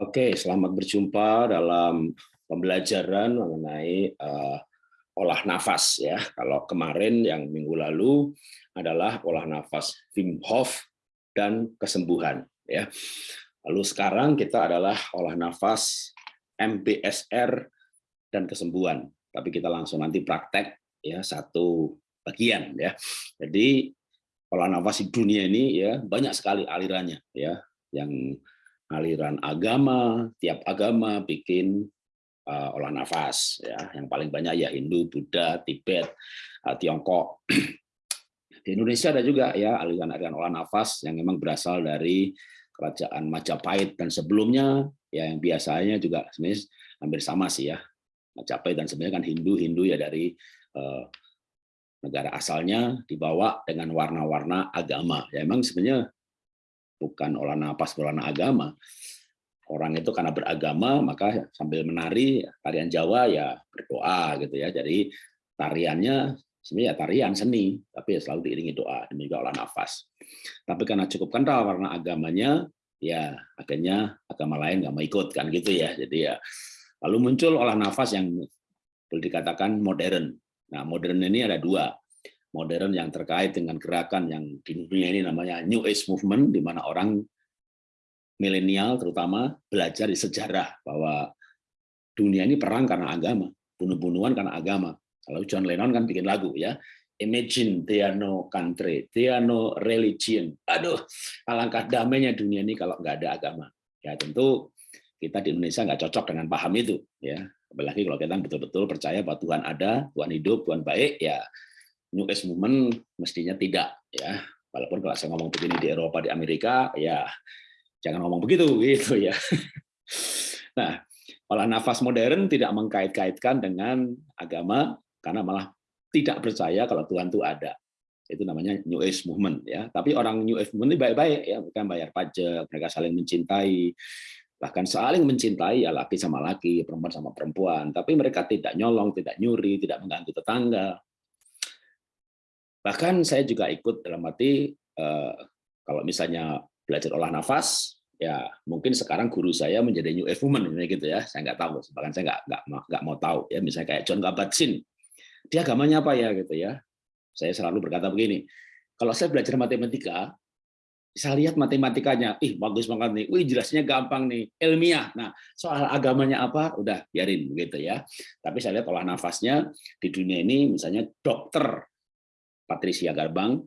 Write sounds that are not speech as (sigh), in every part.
Oke, selamat berjumpa dalam pembelajaran mengenai uh, olah nafas ya. Kalau kemarin yang minggu lalu adalah olah nafas Wim Hof dan kesembuhan ya. Lalu sekarang kita adalah olah nafas MBSR dan kesembuhan. Tapi kita langsung nanti praktek ya satu bagian ya. Jadi olah nafas di dunia ini ya banyak sekali alirannya ya yang aliran agama, tiap agama bikin uh, olah nafas ya. Yang paling banyak ya Hindu, Buddha, Tibet, uh, Tiongkok. (clears throat) Di Indonesia ada juga ya aliran-aliran olah nafas yang memang berasal dari kerajaan Majapahit dan sebelumnya ya yang biasanya juga sebenarnya hampir sama sih ya. Majapahit dan sebenarnya kan Hindu, Hindu ya dari uh, negara asalnya dibawa dengan warna-warna agama. Ya memang sebenarnya bukan olah napas berwarna agama. Orang itu karena beragama maka sambil menari tarian Jawa ya berdoa gitu ya. Jadi tariannya sebenarnya tarian seni tapi selalu diiringi doa dan juga olah nafas. Tapi karena cukup kental warna agamanya ya akhirnya agama lain nggak mau ikut kan gitu ya. Jadi ya lalu muncul olah nafas yang boleh dikatakan modern. Nah modern ini ada dua modern yang terkait dengan gerakan yang di dunia ini namanya New Age Movement, di mana orang milenial terutama belajar di sejarah bahwa dunia ini perang karena agama, bunuh-bunuhan karena agama. Kalau John Lennon kan bikin lagu ya, Imagine there no country, there no religion. Aduh, alangkah damainya dunia ini kalau nggak ada agama. Ya tentu kita di Indonesia nggak cocok dengan paham itu, ya. Apalagi kalau kita betul-betul percaya bahwa Tuhan ada, Tuhan hidup, Tuhan baik, ya New Age Movement mestinya tidak ya. Walaupun kalau saya ngomong begini di Eropa, di Amerika, ya jangan ngomong begitu gitu ya. (laughs) Nah, olah nafas modern tidak mengkait-kaitkan dengan agama karena malah tidak percaya kalau Tuhan itu ada. Itu namanya New Age Movement ya. Tapi orang New Age Movement ini baik-baik ya, bukan bayar pajak, mereka saling mencintai, bahkan saling mencintai ya laki sama laki, perempuan sama perempuan. Tapi mereka tidak nyolong, tidak nyuri, tidak mengganggu tetangga, Bahkan saya juga ikut dalam arti eh, kalau misalnya belajar olah nafas, ya mungkin sekarang guru saya menjadi new age woman gitu ya. Saya nggak tahu, bahkan saya nggak nggak nggak mau tahu ya. Misalnya kayak John Kabat-Zinn, dia agamanya apa ya gitu ya. Saya selalu berkata begini, kalau saya belajar matematika, saya lihat matematikanya, ih bagus banget nih, wih jelasnya gampang nih, ilmiah. Nah soal agamanya apa, udah biarin gitu ya. Tapi saya lihat olah nafasnya di dunia ini, misalnya dokter Patricia Garbang,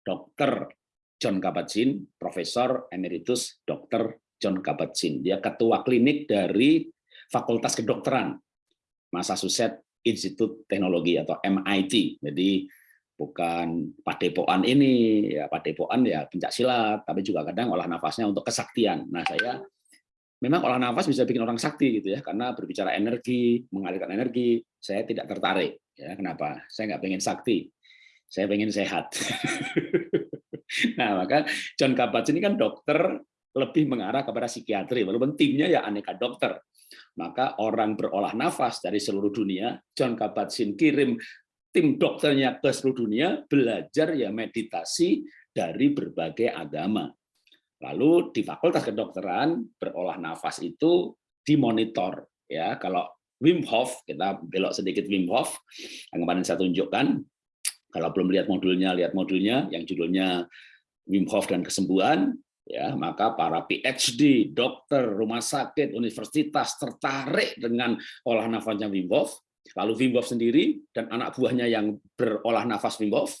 Dr. John Kabat-Zinn, Profesor Emeritus Dr. John Kabat-Zinn. Dia ketua klinik dari Fakultas Kedokteran Massachusetts Institute Teknologi atau MIT. Jadi bukan padepokan ini, ya padepokan ya pencak silat, tapi juga kadang olah nafasnya untuk kesaktian. Nah saya memang olah nafas bisa bikin orang sakti gitu ya, karena berbicara energi, mengalirkan energi, saya tidak tertarik. Ya, kenapa? Saya nggak pengen sakti saya pengen sehat. (laughs) nah, maka John Kabat ini kan dokter lebih mengarah kepada psikiatri, walaupun timnya ya aneka dokter. Maka orang berolah nafas dari seluruh dunia, John Kabat-Zinn kirim tim dokternya ke seluruh dunia belajar ya meditasi dari berbagai agama. Lalu di Fakultas Kedokteran berolah nafas itu dimonitor ya. Kalau Wim Hof, kita belok sedikit Wim Hof yang kemarin saya tunjukkan, kalau belum lihat modulnya, lihat modulnya yang judulnya Wim Hof dan kesembuhan, ya maka para PhD, dokter, rumah sakit, universitas tertarik dengan olah nafasnya Wim Hof. Lalu Wim Hof sendiri dan anak buahnya yang berolah nafas Wim Hof,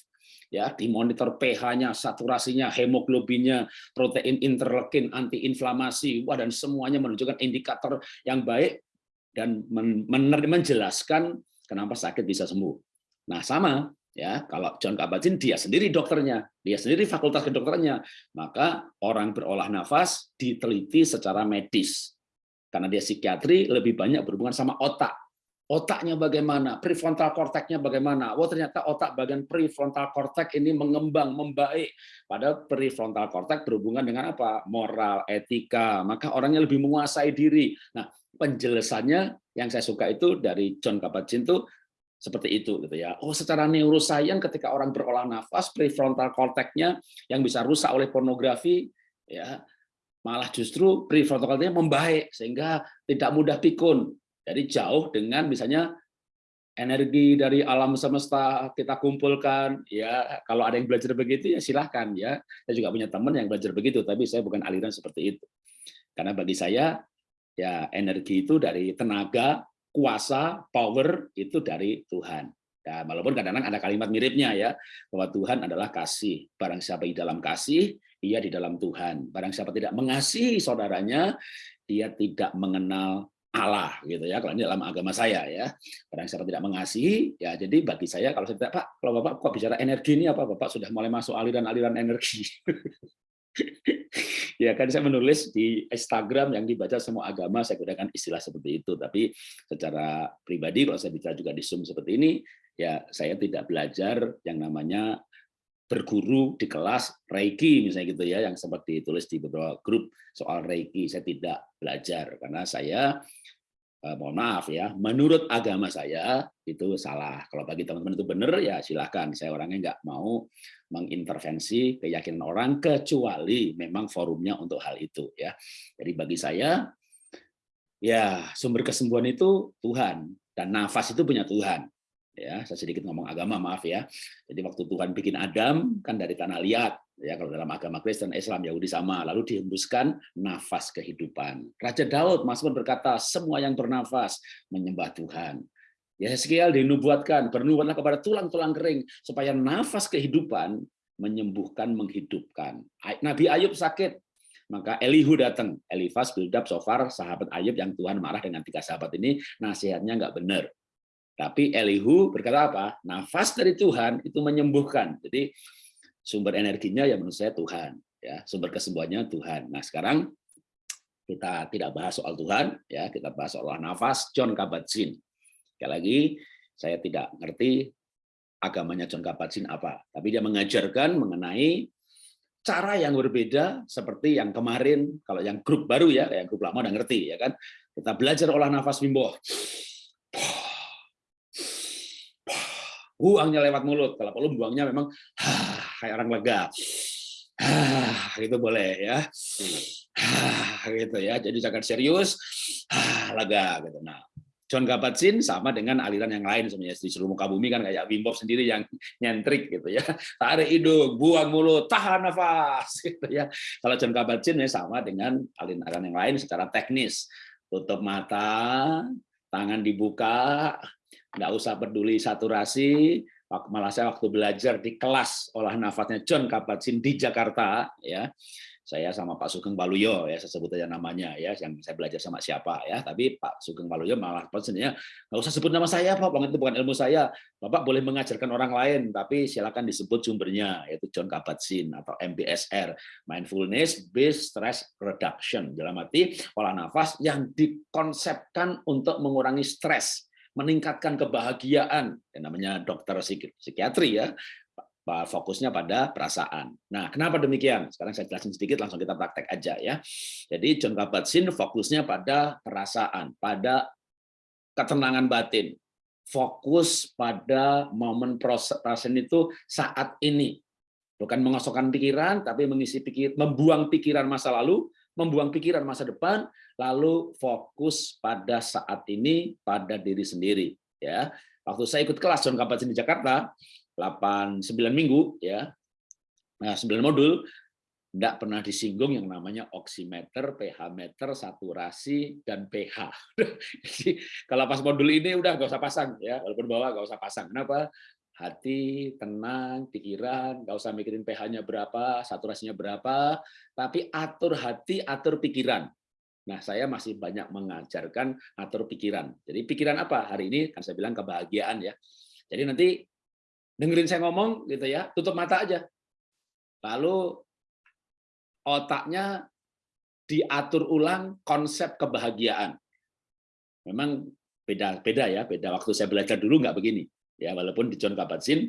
ya dimonitor pH-nya, saturasinya, hemoglobinnya, protein interleukin, antiinflamasi, wah dan semuanya menunjukkan indikator yang baik dan menjelaskan kenapa sakit bisa sembuh. Nah, sama ya kalau John Kabat-Zinn dia sendiri dokternya dia sendiri fakultas kedokterannya. Maka orang berolah nafas diteliti secara medis. Karena dia psikiatri lebih banyak berhubungan sama otak. Otaknya bagaimana prefrontal cortexnya bagaimana? Oh ternyata otak bagian prefrontal cortex ini mengembang membaik. Pada prefrontal cortex berhubungan dengan apa? Moral etika. Maka orangnya lebih menguasai diri. Nah penjelasannya yang saya suka itu dari John Kabat-Zinn itu seperti itu gitu ya. Oh, secara neuroscience ketika orang berolah nafas prefrontal cortex yang bisa rusak oleh pornografi ya malah justru preprotokolnya membaik sehingga tidak mudah pikun. Jadi jauh dengan misalnya energi dari alam semesta kita kumpulkan ya kalau ada yang belajar begitu ya silahkan ya saya juga punya teman yang belajar begitu tapi saya bukan aliran seperti itu karena bagi saya ya energi itu dari tenaga kuasa power itu dari Tuhan. Ya walaupun kadang-kadang ada kalimat miripnya ya bahwa Tuhan adalah kasih. Barang siapa di dalam kasih ia di dalam Tuhan. Barang siapa tidak mengasihi saudaranya dia tidak mengenal Allah gitu ya kalau ini dalam agama saya ya. Barang siapa tidak mengasihi ya jadi bagi saya kalau saya tidak Pak kalau Bapak kok bicara energi ini apa Bapak sudah mulai masuk aliran-aliran energi (laughs) ya kan saya menulis di Instagram yang dibaca semua agama saya gunakan istilah seperti itu. Tapi secara pribadi kalau saya bicara juga di Zoom seperti ini ya saya tidak belajar yang namanya berguru di kelas Reiki misalnya gitu ya yang sempat ditulis di beberapa grup soal Reiki. Saya tidak belajar karena saya eh, mohon maaf ya menurut agama saya itu salah. Kalau bagi teman-teman itu benar ya silahkan. Saya orangnya nggak mau mengintervensi keyakinan orang kecuali memang forumnya untuk hal itu ya. Jadi bagi saya ya sumber kesembuhan itu Tuhan dan nafas itu punya Tuhan ya. Saya sedikit ngomong agama maaf ya. Jadi waktu Tuhan bikin Adam kan dari tanah liat ya kalau dalam agama Kristen Islam Yahudi sama lalu dihembuskan nafas kehidupan. Raja Daud Mazmur berkata semua yang bernafas menyembah Tuhan sekian dinubuatkan bernubuatlah kepada tulang-tulang kering supaya nafas kehidupan menyembuhkan menghidupkan Nabi Ayub sakit maka Elihu datang Elifas Bildab Sofar sahabat Ayub yang Tuhan marah dengan tiga sahabat ini nasihatnya nggak benar tapi Elihu berkata apa? Nafas dari Tuhan itu menyembuhkan. Jadi sumber energinya ya menurut saya Tuhan. Ya, sumber kesembuhannya Tuhan. Nah sekarang kita tidak bahas soal Tuhan, ya kita bahas soal nafas John Kabat-Zinn. Sekali lagi, saya tidak ngerti agamanya John Kabat-Zinn apa, tapi dia mengajarkan mengenai cara yang berbeda seperti yang kemarin kalau yang grup baru ya, yang grup lama udah ngerti ya kan. Kita belajar olah nafas Wimbo buangnya lewat mulut. Kalau perlu buangnya memang kayak orang lega. itu boleh ya. gitu ya. Jadi jangan serius, lega gitu. Nah, John Kabat-Zinn sama dengan aliran yang lain sebenarnya di seluruh muka bumi kan kayak Wim Hof sendiri yang nyentrik gitu ya. (laughs) Tarik hidung, buang mulut, tahan nafas gitu ya. Kalau John Kabat-Zinn ya sama dengan aliran yang lain secara teknis. Tutup mata, tangan dibuka, nggak usah peduli saturasi malah saya waktu belajar di kelas olah nafasnya John Kabat-Zinn di Jakarta ya saya sama Pak Sugeng Baluyo ya saya sebut aja namanya ya yang saya belajar sama siapa ya. Tapi Pak Sugeng Baluyo malah pesannya nggak usah sebut nama saya Pak. Itu bukan ilmu saya. Bapak boleh mengajarkan orang lain tapi silakan disebut sumbernya yaitu John Kabat-Zinn atau MBSR Mindfulness Based Stress Reduction. Dalam arti olah nafas yang dikonsepkan untuk mengurangi stres meningkatkan kebahagiaan, yang namanya dokter psikiatri ya, fokusnya pada perasaan. Nah, kenapa demikian? Sekarang saya jelasin sedikit, langsung kita praktek aja ya. Jadi John Kabat-Zinn fokusnya pada perasaan, pada ketenangan batin, fokus pada momen perasaan itu saat ini, bukan mengosokkan pikiran, tapi mengisi pikir, membuang pikiran masa lalu, membuang pikiran masa depan, lalu fokus pada saat ini, pada diri sendiri. Ya, waktu saya ikut kelas John Kabat di Jakarta, 8 9 minggu ya. Nah, 9 modul tidak pernah disinggung yang namanya oximeter, pH meter, saturasi, dan pH. (laughs) Kalau pas modul ini udah nggak usah pasang ya, walaupun bawa nggak usah pasang. Kenapa? hati tenang, pikiran, nggak usah mikirin pH-nya berapa, saturasinya berapa, tapi atur hati, atur pikiran. Nah, saya masih banyak mengajarkan atur pikiran. Jadi pikiran apa? Hari ini kan saya bilang kebahagiaan ya. Jadi nanti dengerin saya ngomong gitu ya, tutup mata aja. Lalu otaknya diatur ulang konsep kebahagiaan. Memang beda-beda ya, beda waktu saya belajar dulu nggak begini ya walaupun di John Kabat-Zinn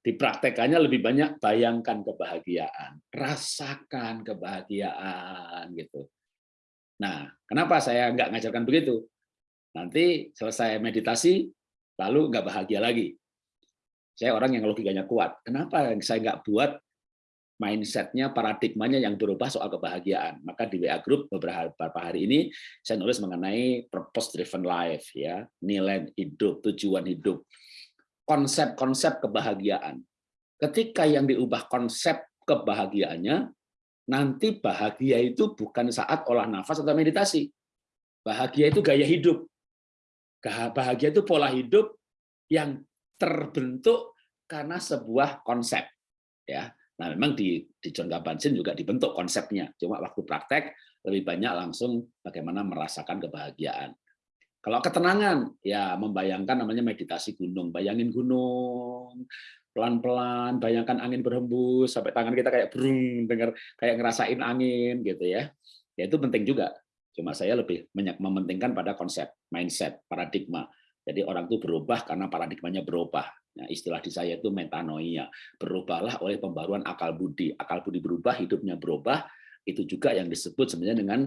dipraktekannya lebih banyak bayangkan kebahagiaan, rasakan kebahagiaan gitu. Nah, kenapa saya nggak ngajarkan begitu? Nanti selesai meditasi, lalu nggak bahagia lagi. Saya orang yang logikanya kuat. Kenapa saya nggak buat mindsetnya, paradigmanya yang berubah soal kebahagiaan. Maka di WA Group beberapa hari ini saya nulis mengenai purpose driven life, ya nilai hidup, tujuan hidup, konsep-konsep kebahagiaan. Ketika yang diubah konsep kebahagiaannya, nanti bahagia itu bukan saat olah nafas atau meditasi. Bahagia itu gaya hidup. Bahagia itu pola hidup yang terbentuk karena sebuah konsep. Ya, Nah, memang di, di John Kabat-Zinn juga dibentuk konsepnya. Cuma waktu praktek lebih banyak langsung bagaimana merasakan kebahagiaan. Kalau ketenangan, ya membayangkan namanya meditasi gunung. Bayangin gunung, pelan-pelan, bayangkan angin berhembus, sampai tangan kita kayak brung, dengar kayak ngerasain angin, gitu ya. Ya itu penting juga. Cuma saya lebih mementingkan pada konsep, mindset, paradigma. Jadi orang itu berubah karena paradigmanya berubah. Nah, istilah di saya itu metanoia. Berubahlah oleh pembaruan akal budi. Akal budi berubah, hidupnya berubah. Itu juga yang disebut sebenarnya dengan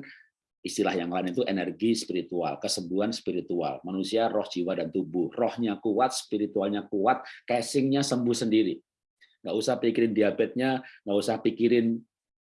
istilah yang lain itu energi spiritual, kesembuhan spiritual. Manusia roh, jiwa, dan tubuh. Rohnya kuat, spiritualnya kuat, casingnya sembuh sendiri. Nggak usah pikirin diabetesnya, nggak usah pikirin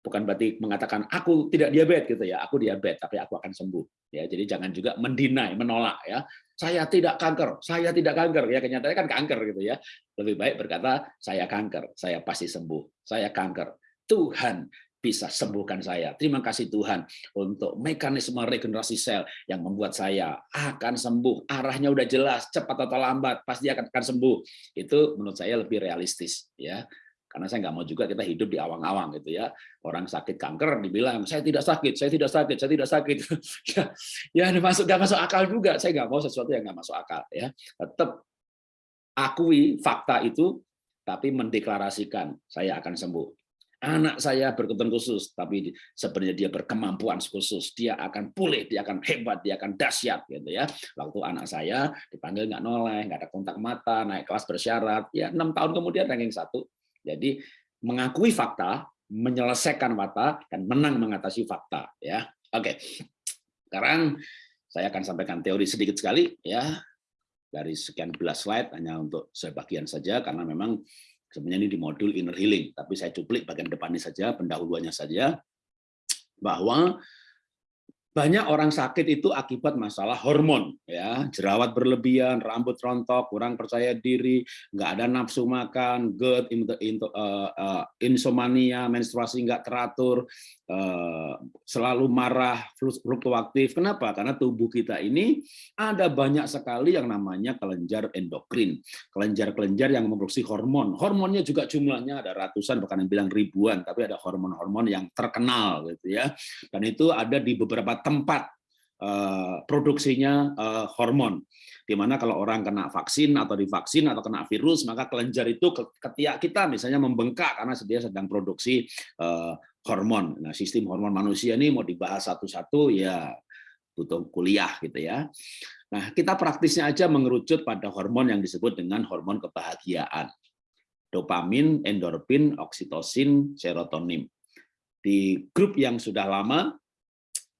bukan berarti mengatakan aku tidak diabetes gitu ya aku diabetes tapi aku akan sembuh ya jadi jangan juga mendinai menolak ya saya tidak kanker, saya tidak kanker. Ya kenyataannya kan kanker gitu ya. Lebih baik berkata saya kanker, saya pasti sembuh. Saya kanker. Tuhan bisa sembuhkan saya. Terima kasih Tuhan untuk mekanisme regenerasi sel yang membuat saya akan sembuh. Arahnya udah jelas, cepat atau lambat pasti akan sembuh. Itu menurut saya lebih realistis ya karena saya nggak mau juga kita hidup di awang-awang gitu ya. Orang sakit kanker dibilang saya tidak sakit saya tidak sakit saya tidak sakit. (laughs) Ya ya masuk nggak masuk akal juga. Saya nggak mau sesuatu yang nggak masuk akal ya. Tetap akui fakta itu tapi mendeklarasikan saya akan sembuh. Anak saya berkebutuhan khusus tapi sebenarnya dia berkemampuan khusus. Dia akan pulih dia akan hebat dia akan dahsyat gitu ya. Waktu anak saya dipanggil nggak noleh nggak ada kontak mata naik kelas bersyarat. Ya enam tahun kemudian ranking satu jadi mengakui fakta, menyelesaikan fakta, dan menang mengatasi fakta. Ya, oke. Sekarang saya akan sampaikan teori sedikit sekali ya dari sekian belas slide hanya untuk sebagian saja karena memang sebenarnya ini di modul inner healing tapi saya cuplik bagian depannya saja pendahuluannya saja bahwa banyak orang sakit itu akibat masalah hormon ya. Jerawat berlebihan rambut rontok kurang percaya diri nggak ada nafsu makan GERD uh, uh, insomnia menstruasi nggak teratur uh, selalu marah fluktuatif. Kenapa? Karena tubuh kita ini ada banyak sekali yang namanya kelenjar endokrin kelenjar-kelenjar yang memproduksi hormon. Hormonnya juga jumlahnya ada ratusan bahkan yang bilang ribuan tapi ada hormon-hormon yang terkenal gitu ya. Dan itu ada di beberapa tempat eh, produksinya eh, hormon. Di mana kalau orang kena vaksin atau divaksin atau kena virus, maka kelenjar itu ketiak kita misalnya membengkak karena dia sedang produksi eh, hormon. Nah, sistem hormon manusia ini mau dibahas satu-satu ya butuh kuliah gitu ya. Nah, kita praktisnya aja mengerucut pada hormon yang disebut dengan hormon kebahagiaan. Dopamin, endorfin, oksitosin, serotonin. Di grup yang sudah lama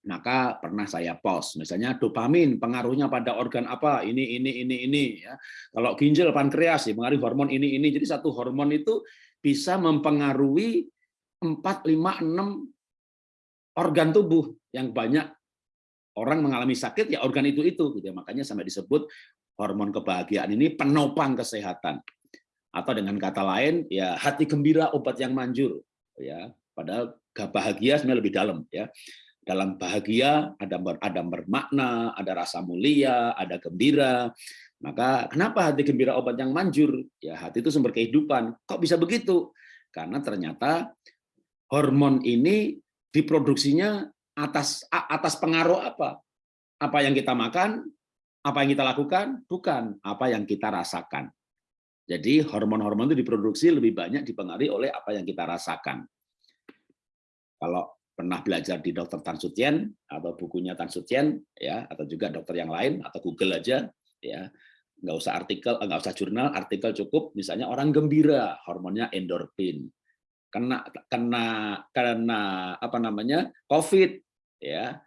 maka pernah saya post misalnya dopamin pengaruhnya pada organ apa? Ini ini ini ini ya. Kalau ginjal pankreas ya mengaruhi hormon ini ini. Jadi satu hormon itu bisa mempengaruhi 4 5 6 organ tubuh. Yang banyak orang mengalami sakit ya organ itu itu gitu ya. makanya sampai disebut hormon kebahagiaan ini penopang kesehatan. Atau dengan kata lain ya hati gembira obat yang manjur ya. Padahal bahagia sebenarnya lebih dalam ya dalam bahagia ada ada bermakna, ada rasa mulia, ada gembira. Maka kenapa hati gembira obat yang manjur? Ya hati itu sumber kehidupan. Kok bisa begitu? Karena ternyata hormon ini diproduksinya atas atas pengaruh apa? Apa yang kita makan? Apa yang kita lakukan? Bukan apa yang kita rasakan. Jadi hormon-hormon itu diproduksi lebih banyak dipengaruhi oleh apa yang kita rasakan. Kalau pernah belajar di dokter Tan Sutien atau bukunya Tan Sutien ya atau juga dokter yang lain atau Google aja ya. Nggak usah artikel nggak usah jurnal artikel cukup. Misalnya orang gembira hormonnya endorfin. Kena kena karena apa namanya COVID ya.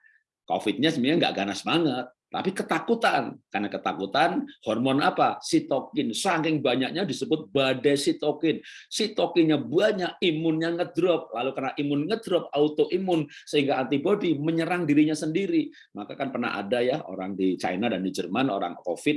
COVID-nya sebenarnya nggak ganas banget tapi ketakutan. Karena ketakutan, hormon apa? Sitokin. Saking banyaknya disebut badai sitokin. Sitokinnya banyak, imunnya ngedrop. Lalu karena imun ngedrop, autoimun, sehingga antibodi menyerang dirinya sendiri. Maka kan pernah ada ya orang di China dan di Jerman, orang COVID,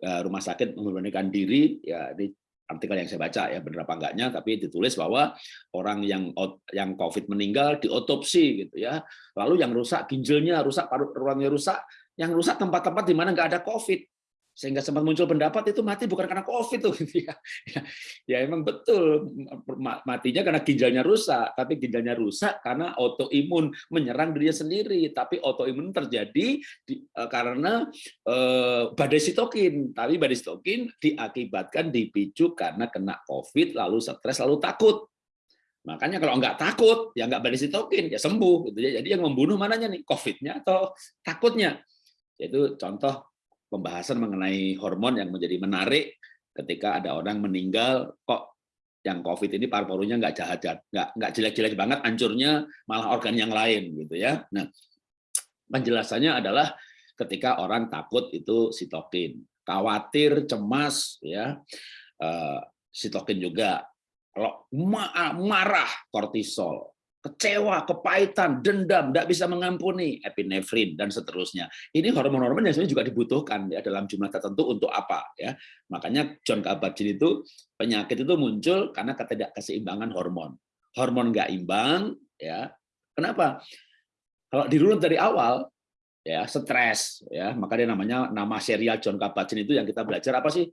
eh, rumah sakit memberanikan diri, ya di artikel yang saya baca ya benar apa enggaknya tapi ditulis bahwa orang yang yang covid meninggal diotopsi gitu ya lalu yang rusak ginjalnya rusak paru ruangnya rusak yang rusak tempat-tempat di mana nggak ada COVID. Sehingga sempat muncul pendapat itu mati bukan karena COVID tuh. Ya, (laughs) ya, ya emang betul matinya karena ginjalnya rusak, tapi ginjalnya rusak karena autoimun menyerang dirinya sendiri. Tapi autoimun terjadi di, uh, karena uh, badai sitokin. Tapi badai sitokin diakibatkan dipicu karena kena COVID, lalu stres, lalu takut. Makanya kalau nggak takut, ya nggak badai sitokin, ya sembuh. Gitu ya. Jadi yang membunuh mananya nih, COVID-nya atau takutnya? Yaitu contoh pembahasan mengenai hormon yang menjadi menarik ketika ada orang meninggal kok yang COVID ini paru-parunya nggak jahat nggak nggak jelek-jelek banget, hancurnya malah organ yang lain gitu ya. Nah, penjelasannya adalah ketika orang takut itu sitokin, khawatir, cemas ya, eh, sitokin juga. Kalau marah kortisol, kecewa, kepahitan, dendam, tidak bisa mengampuni, epinefrin dan seterusnya. Ini hormon-hormon yang sebenarnya juga dibutuhkan ya dalam jumlah tertentu untuk apa ya. Makanya John Kabat-Zinn itu penyakit itu muncul karena ketidakkeseimbangan hormon. Hormon nggak imbang ya. Kenapa? Kalau dirunut dari awal ya stres ya, maka dia namanya nama serial John Kabat-Zinn itu yang kita belajar apa sih?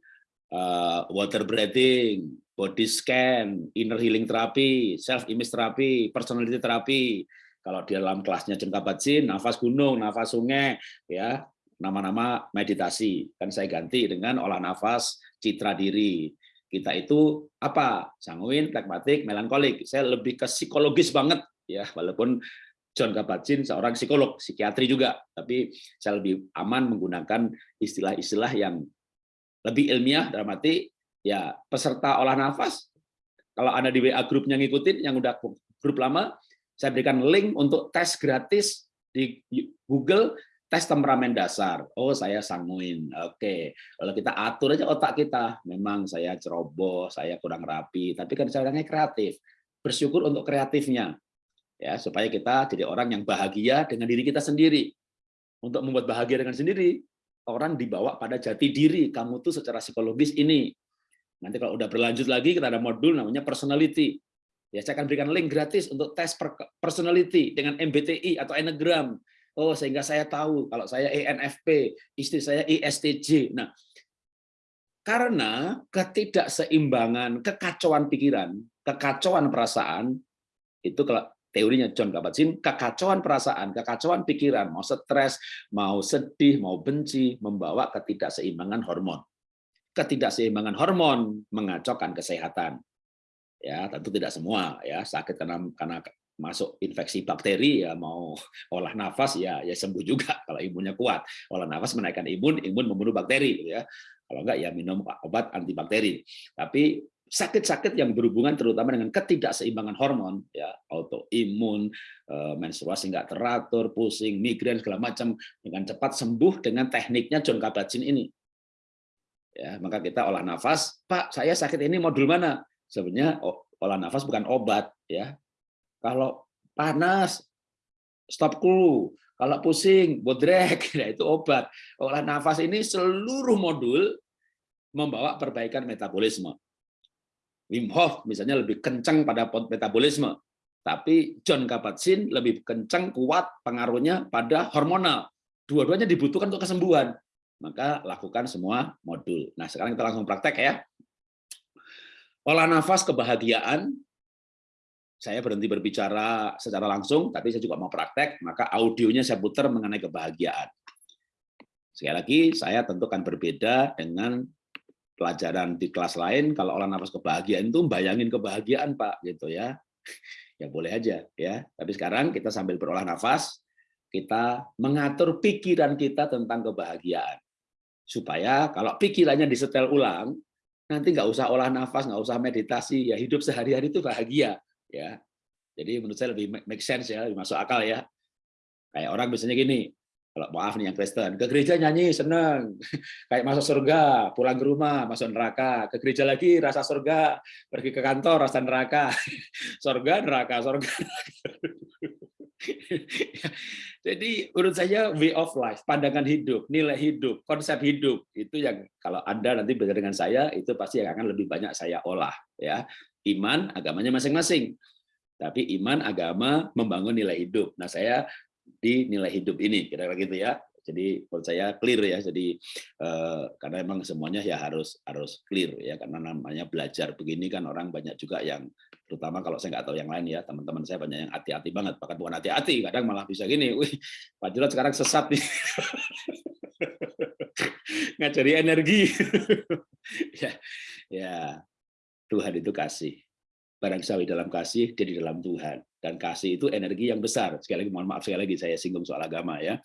Uh, water breathing, body scan, inner healing therapy, self image therapy, personality therapy. Kalau di dalam kelasnya Jengka Batsin, nafas gunung, nafas sungai, ya nama-nama meditasi. Kan saya ganti dengan olah nafas citra diri. Kita itu apa? Sanguin, pragmatik, melankolik. Saya lebih ke psikologis banget ya, walaupun John Kabat-Zinn seorang psikolog, psikiatri juga, tapi saya lebih aman menggunakan istilah-istilah yang lebih ilmiah dalam arti ya peserta olah nafas kalau Anda di WA grupnya ngikutin yang udah grup lama saya berikan link untuk tes gratis di Google tes temperamen dasar. Oh, saya sanguin. Oke. Kalau kita atur aja otak kita. Memang saya ceroboh, saya kurang rapi, tapi kan saya orangnya kreatif. Bersyukur untuk kreatifnya. Ya, supaya kita jadi orang yang bahagia dengan diri kita sendiri. Untuk membuat bahagia dengan sendiri, orang dibawa pada jati diri. Kamu tuh secara psikologis ini. Nanti kalau udah berlanjut lagi kita ada modul namanya personality. Ya, saya akan berikan link gratis untuk tes personality dengan MBTI atau Enneagram. Oh, sehingga saya tahu kalau saya ENFP, istri saya ISTJ. Nah, karena ketidakseimbangan, kekacauan pikiran, kekacauan perasaan, itu kalau teorinya John Kabat-Zinn, kekacauan perasaan, kekacauan pikiran, mau stres, mau sedih, mau benci, membawa ketidakseimbangan hormon ketidakseimbangan hormon mengacaukan kesehatan. Ya, tentu tidak semua ya sakit karena karena masuk infeksi bakteri ya mau olah nafas ya ya sembuh juga (laughs) kalau imunnya kuat. Olah nafas menaikkan imun, imun membunuh bakteri gitu ya. Kalau enggak ya minum obat antibakteri. Tapi sakit-sakit yang berhubungan terutama dengan ketidakseimbangan hormon ya autoimun eh, menstruasi nggak teratur pusing migrain segala macam dengan cepat sembuh dengan tekniknya John Kabat-Zinn ini ya maka kita olah nafas. Pak saya sakit ini modul mana? Sebenarnya olah nafas bukan obat ya. Kalau panas stop cool kalau pusing bodrek. (laughs) Ya itu obat. Olah nafas ini seluruh modul membawa perbaikan metabolisme. Wim Hof misalnya lebih kencang pada metabolisme. Tapi John Kabat-Zinn lebih kencang kuat pengaruhnya pada hormonal. Dua-duanya dibutuhkan untuk kesembuhan maka lakukan semua modul. Nah, sekarang kita langsung praktek ya. Olah nafas kebahagiaan. Saya berhenti berbicara secara langsung, tapi saya juga mau praktek, maka audionya saya putar mengenai kebahagiaan. Sekali lagi, saya tentukan berbeda dengan pelajaran di kelas lain. Kalau olah nafas kebahagiaan itu bayangin kebahagiaan, Pak, gitu ya. Ya boleh aja ya. Tapi sekarang kita sambil berolah nafas, kita mengatur pikiran kita tentang kebahagiaan supaya kalau pikirannya disetel ulang nanti nggak usah olah nafas nggak usah meditasi ya hidup sehari-hari itu bahagia ya. Jadi menurut saya lebih make sense ya lebih masuk akal ya. Kayak orang biasanya gini kalau maaf nih yang Kristen, ke gereja nyanyi seneng, (laughs) kayak masuk surga, pulang ke rumah masuk neraka, ke gereja lagi rasa surga, pergi ke kantor rasa neraka, (laughs) surga neraka, surga. (laughs) Jadi menurut saya way of life, pandangan hidup, nilai hidup, konsep hidup itu yang kalau Anda nanti belajar dengan saya itu pasti akan lebih banyak saya olah ya. Iman agamanya masing-masing. Tapi iman agama membangun nilai hidup. Nah, saya di nilai hidup ini kira-kira gitu ya jadi menurut saya clear ya jadi eh, karena emang semuanya ya harus harus clear ya karena namanya belajar begini kan orang banyak juga yang terutama kalau saya nggak tahu yang lain ya teman-teman saya banyak yang hati-hati banget bahkan bukan hati-hati kadang malah bisa gini (laughs) wih Pak Jurat sekarang sesat nih. (laughs) Ngajari energi. (laughs) Ya ya. Tuhan itu kasih. Barang sawi dalam kasih dia di dalam Tuhan. Dan kasih itu energi yang besar. Sekali lagi mohon maaf sekali lagi saya singgung soal agama ya.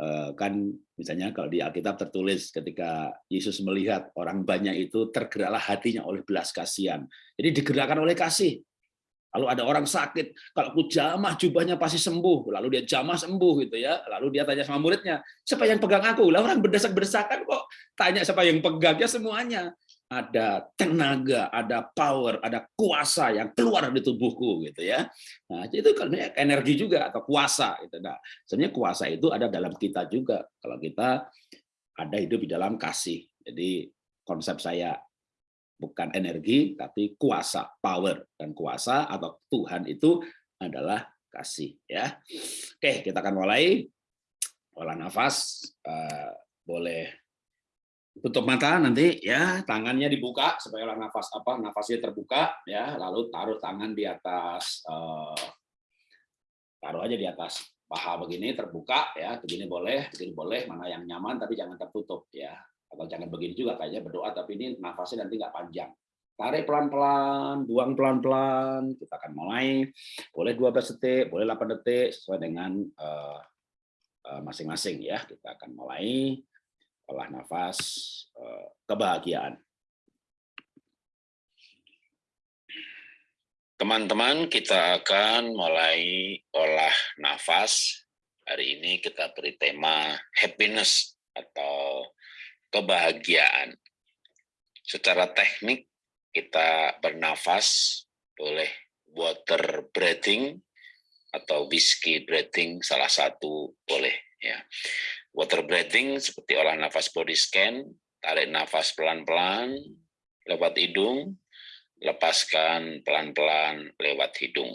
Eh, kan misalnya kalau di Alkitab tertulis ketika Yesus melihat orang banyak itu tergeraklah hatinya oleh belas kasihan. Jadi digerakkan oleh kasih. Lalu ada orang sakit, kalau aku jamah jubahnya pasti sembuh. Lalu dia jamah sembuh gitu ya. Lalu dia tanya sama muridnya, siapa yang pegang aku? Lah orang berdesak-berdesakan kok tanya siapa yang pegang ya semuanya ada tenaga, ada power, ada kuasa yang keluar dari tubuhku gitu ya. Nah, itu kan energi juga atau kuasa gitu. Nah, sebenarnya kuasa itu ada dalam kita juga. Kalau kita ada hidup di dalam kasih. Jadi konsep saya bukan energi tapi kuasa, power dan kuasa atau Tuhan itu adalah kasih ya. Oke, kita akan mulai olah nafas uh, boleh tutup mata nanti ya tangannya dibuka supaya orang nafas apa nafasnya terbuka ya lalu taruh tangan di atas eh, taruh aja di atas paha begini terbuka ya begini boleh begini boleh mana yang nyaman tapi jangan tertutup ya. Atau jangan begini juga kayaknya berdoa tapi ini nafasnya nanti nggak panjang. Tarik pelan-pelan buang pelan-pelan kita akan mulai. Boleh 12 detik boleh 8 detik sesuai dengan eh, eh, masing-masing uh, uh, ya kita akan mulai olah nafas eh, kebahagiaan. Teman-teman, kita akan mulai olah nafas. Hari ini kita beri tema happiness atau kebahagiaan. Secara teknik, kita bernafas, boleh water breathing atau whiskey breathing, salah satu boleh. ya. Water breathing seperti olah nafas body scan, tarik nafas pelan-pelan lewat hidung, lepaskan pelan-pelan lewat hidung.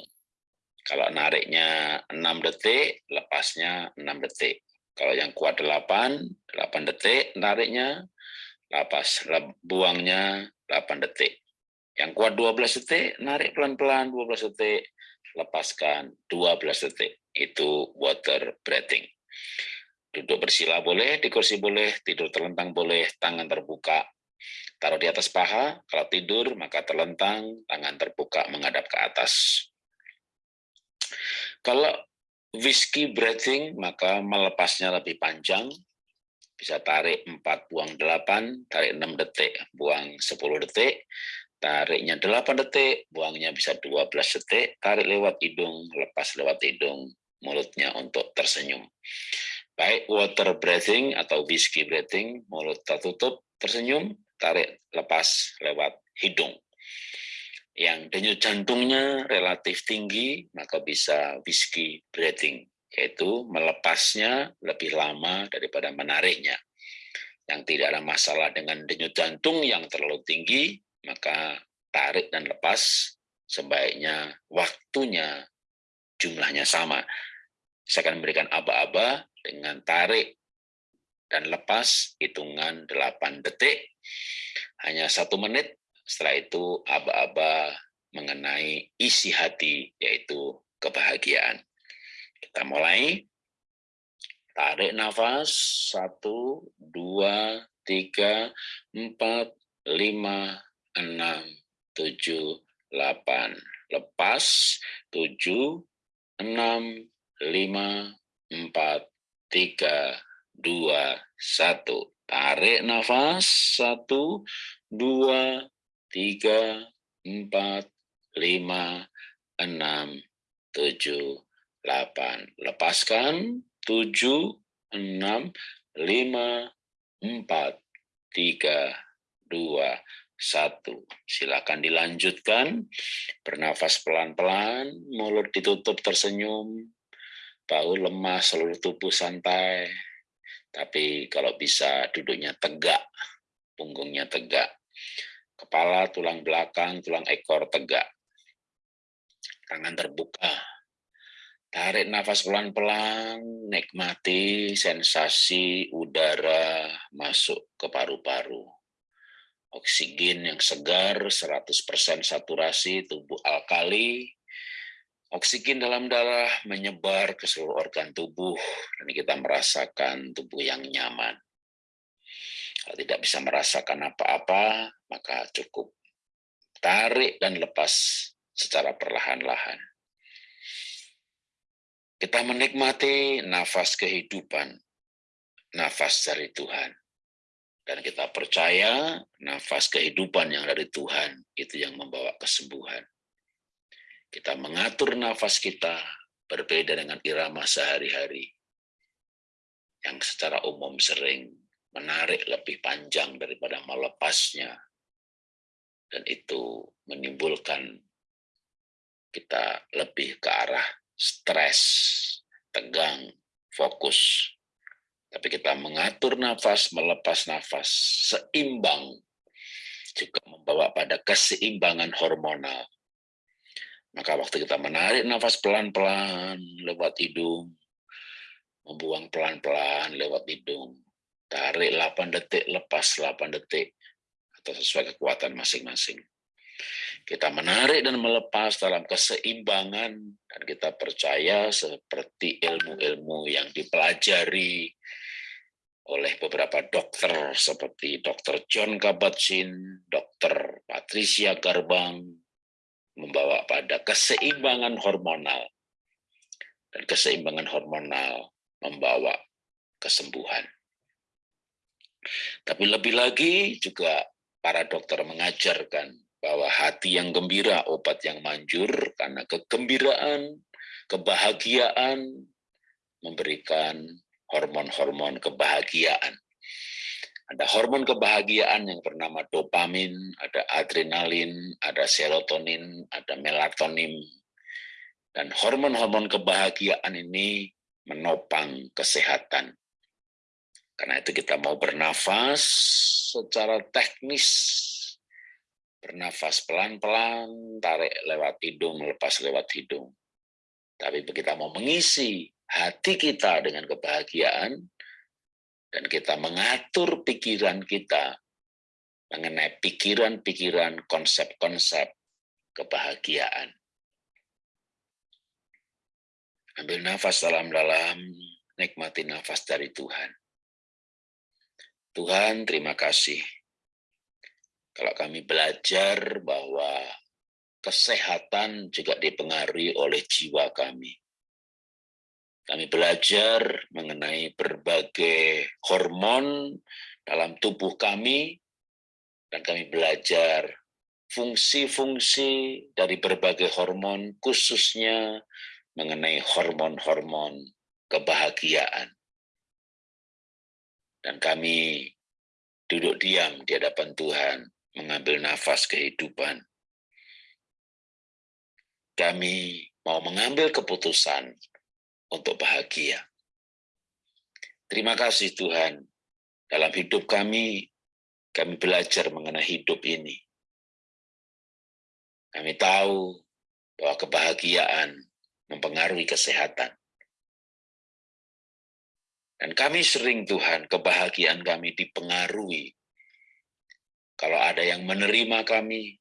Kalau nariknya 6 detik, lepasnya 6 detik. Kalau yang kuat 8, 8 detik nariknya, lepas buangnya 8 detik. Yang kuat 12 detik, narik pelan-pelan 12 detik, lepaskan 12 detik. Itu water breathing. Duduk bersila boleh, di kursi boleh, tidur terlentang boleh, tangan terbuka. Taruh di atas paha, kalau tidur maka terlentang, tangan terbuka menghadap ke atas. Kalau whiskey breathing, maka melepasnya lebih panjang. Bisa tarik 4, buang 8, tarik 6 detik, buang 10 detik, tariknya 8 detik, buangnya bisa 12 detik, tarik lewat hidung, lepas lewat hidung, mulutnya untuk tersenyum baik water breathing atau whiskey breathing, mulut tertutup, tersenyum, tarik lepas lewat hidung. Yang denyut jantungnya relatif tinggi, maka bisa whiskey breathing, yaitu melepasnya lebih lama daripada menariknya. Yang tidak ada masalah dengan denyut jantung yang terlalu tinggi, maka tarik dan lepas sebaiknya waktunya jumlahnya sama. Saya akan memberikan aba-aba dengan tarik dan lepas hitungan 8 detik, hanya satu menit, setelah itu aba-aba mengenai isi hati, yaitu kebahagiaan. Kita mulai. Tarik nafas, satu, dua, tiga, empat, lima, enam, tujuh, delapan. Lepas, tujuh, enam, lima, empat, tiga, dua, satu. Tarik nafas, satu, dua, tiga, empat, lima, enam, tujuh, delapan. Lepaskan, tujuh, enam, lima, empat, tiga, dua, satu. Silakan dilanjutkan. Bernafas pelan-pelan, mulut ditutup tersenyum, bau lemah, seluruh tubuh santai. Tapi kalau bisa duduknya tegak, punggungnya tegak. Kepala, tulang belakang, tulang ekor tegak. Tangan terbuka. Tarik nafas pelan-pelan, nikmati sensasi udara masuk ke paru-paru. Oksigen yang segar, 100% saturasi, tubuh alkali, Oksigen dalam darah menyebar ke seluruh organ tubuh dan kita merasakan tubuh yang nyaman. Kalau tidak bisa merasakan apa-apa, maka cukup tarik dan lepas secara perlahan-lahan. Kita menikmati nafas kehidupan, nafas dari Tuhan. Dan kita percaya nafas kehidupan yang dari Tuhan itu yang membawa kesembuhan. Kita mengatur nafas kita berbeda dengan irama sehari-hari yang secara umum sering menarik lebih panjang daripada melepasnya. Dan itu menimbulkan kita lebih ke arah stres, tegang, fokus. Tapi kita mengatur nafas, melepas nafas, seimbang, juga membawa pada keseimbangan hormonal maka waktu kita menarik nafas pelan-pelan lewat hidung, membuang pelan-pelan lewat hidung, tarik 8 detik, lepas 8 detik, atau sesuai kekuatan masing-masing. Kita menarik dan melepas dalam keseimbangan, dan kita percaya seperti ilmu-ilmu yang dipelajari oleh beberapa dokter seperti Dr. John Kabat-Zinn, Dr. Patricia Garbang, membawa pada keseimbangan hormonal. Dan keseimbangan hormonal membawa kesembuhan. Tapi lebih lagi juga para dokter mengajarkan bahwa hati yang gembira obat yang manjur karena kegembiraan, kebahagiaan memberikan hormon-hormon kebahagiaan ada hormon kebahagiaan yang bernama dopamin, ada adrenalin, ada serotonin, ada melatonin. Dan hormon-hormon kebahagiaan ini menopang kesehatan. Karena itu kita mau bernafas secara teknis. Bernafas pelan-pelan, tarik lewat hidung, lepas lewat hidung. Tapi kita mau mengisi hati kita dengan kebahagiaan, dan kita mengatur pikiran kita mengenai pikiran-pikiran, konsep-konsep kebahagiaan. Ambil nafas dalam-dalam, nikmati nafas dari Tuhan. Tuhan, terima kasih. Kalau kami belajar bahwa kesehatan juga dipengaruhi oleh jiwa kami. Kami belajar mengenai berbagai hormon dalam tubuh kami, dan kami belajar fungsi-fungsi dari berbagai hormon, khususnya mengenai hormon-hormon kebahagiaan. Dan kami duduk diam di hadapan Tuhan, mengambil nafas kehidupan. Kami mau mengambil keputusan untuk bahagia. Terima kasih Tuhan, dalam hidup kami, kami belajar mengenai hidup ini. Kami tahu bahwa kebahagiaan mempengaruhi kesehatan. Dan kami sering Tuhan, kebahagiaan kami dipengaruhi. Kalau ada yang menerima kami,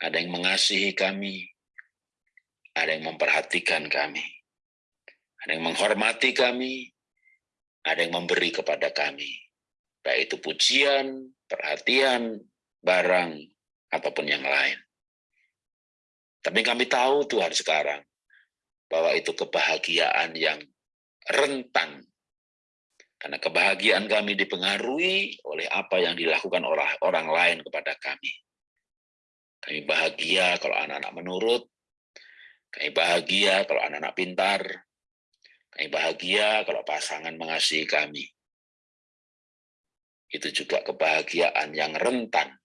ada yang mengasihi kami, ada yang memperhatikan kami. Ada yang menghormati kami, ada yang memberi kepada kami. Baik itu pujian, perhatian, barang, ataupun yang lain. Tapi kami tahu Tuhan sekarang, bahwa itu kebahagiaan yang rentan. Karena kebahagiaan kami dipengaruhi oleh apa yang dilakukan oleh orang lain kepada kami. Kami bahagia kalau anak-anak menurut, kami bahagia kalau anak-anak pintar, Kami bahagia kalau pasangan mengasihi kami. Itu juga kebahagiaan yang rentan.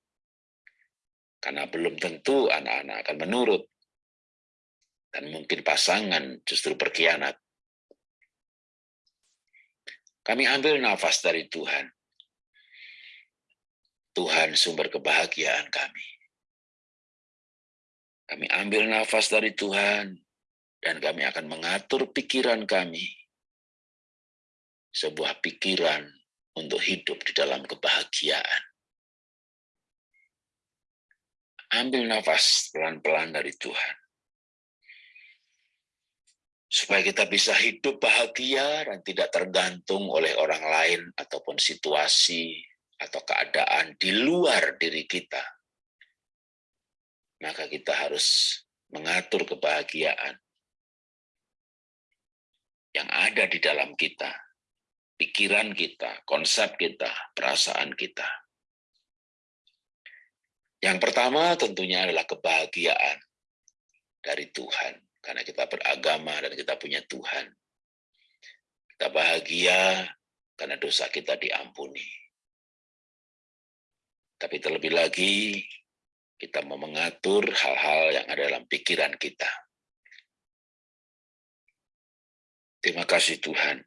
Karena belum tentu anak-anak akan menurut. Dan mungkin pasangan justru berkhianat. Kami ambil nafas dari Tuhan. Tuhan sumber kebahagiaan kami. Kami ambil nafas dari Tuhan, dan kami akan mengatur pikiran kami. Sebuah pikiran untuk hidup di dalam kebahagiaan. Ambil nafas pelan-pelan dari Tuhan. Supaya kita bisa hidup bahagia dan tidak tergantung oleh orang lain ataupun situasi atau keadaan di luar diri kita maka kita harus mengatur kebahagiaan yang ada di dalam kita, pikiran kita, konsep kita, perasaan kita. Yang pertama tentunya adalah kebahagiaan dari Tuhan, karena kita beragama dan kita punya Tuhan. Kita bahagia karena dosa kita diampuni. Tapi terlebih lagi, kita mau mengatur hal-hal yang ada dalam pikiran kita. Terima kasih Tuhan.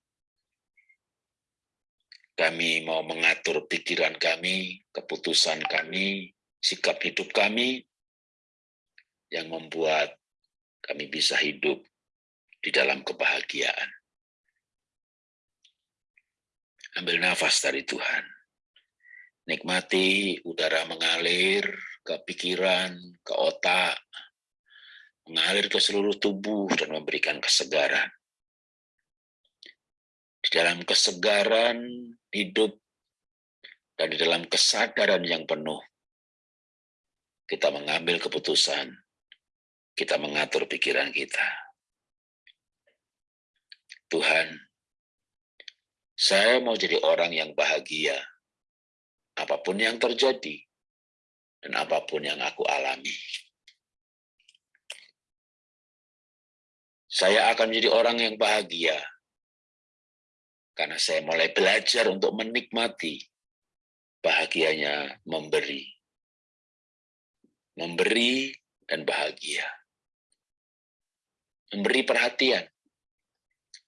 Kami mau mengatur pikiran kami, keputusan kami, sikap hidup kami, yang membuat kami bisa hidup di dalam kebahagiaan. Ambil nafas dari Tuhan. Nikmati udara mengalir ke pikiran, ke otak, mengalir ke seluruh tubuh dan memberikan kesegaran. Di dalam kesegaran hidup dan di dalam kesadaran yang penuh, kita mengambil keputusan, kita mengatur pikiran kita. Tuhan, saya mau jadi orang yang bahagia, apa pun yang terjadi, dan apa pun yang aku alami. Saya akan menjadi orang yang bahagia karena saya mulai belajar untuk menikmati bahagianya memberi. Memberi dan bahagia. Memberi perhatian,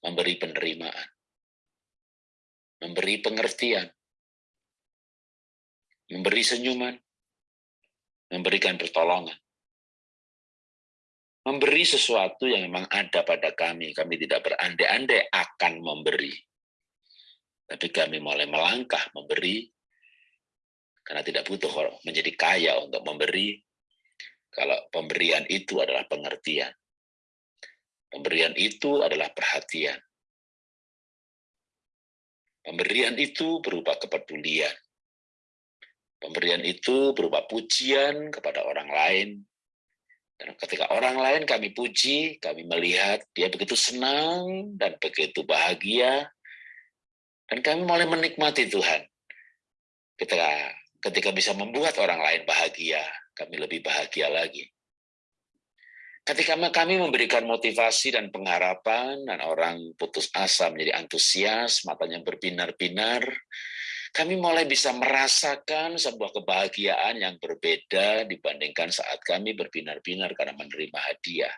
memberi penerimaan, memberi pengertian, memberi senyuman, memberikan pertolongan. Memberi sesuatu yang memang ada pada kami. Kami tidak berandai-andai akan memberi. Tapi kami mulai melangkah memberi, karena tidak butuh menjadi kaya untuk memberi, kalau pemberian itu adalah pengertian. Pemberian itu adalah perhatian. Pemberian itu berupa kepedulian. Pemberian itu berupa pujian kepada orang lain. Dan ketika orang lain kami puji, kami melihat dia begitu senang dan begitu bahagia. Dan kami mulai menikmati Tuhan. Ketika, ketika bisa membuat orang lain bahagia, kami lebih bahagia lagi. Ketika kami memberikan motivasi dan pengharapan, dan orang putus asa menjadi antusias, matanya berbinar-binar, kami mulai bisa merasakan sebuah kebahagiaan yang berbeda dibandingkan saat kami berbinar-binar karena menerima hadiah.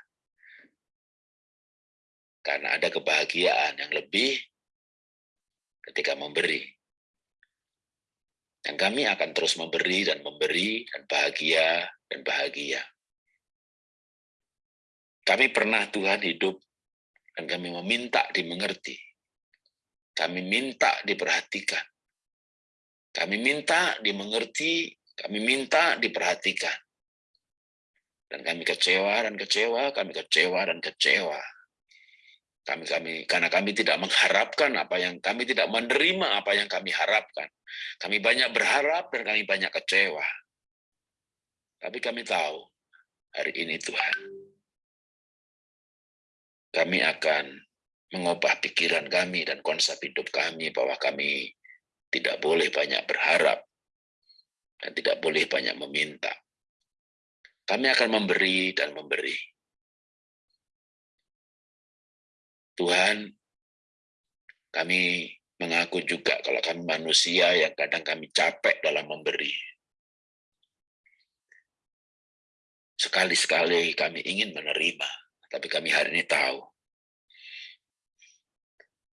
Karena ada kebahagiaan yang lebih ketika memberi. Dan kami akan terus memberi dan memberi dan bahagia dan bahagia. Kami pernah Tuhan hidup dan kami meminta dimengerti. Kami minta diperhatikan. Kami minta dimengerti, kami minta diperhatikan. Dan kami kecewa dan kecewa, kami kecewa dan kecewa. Kami kami karena kami tidak mengharapkan apa yang kami tidak menerima apa yang kami harapkan. Kami banyak berharap dan kami banyak kecewa. Tapi kami tahu hari ini Tuhan kami akan mengubah pikiran kami dan konsep hidup kami bahwa kami tidak boleh banyak berharap dan tidak boleh banyak meminta. Kami akan memberi dan memberi. Tuhan, Kami mengaku juga kalau kami manusia yang kadang kami capek dalam memberi. Sekali-sekali kami ingin menerima, tapi kami hari ini tahu.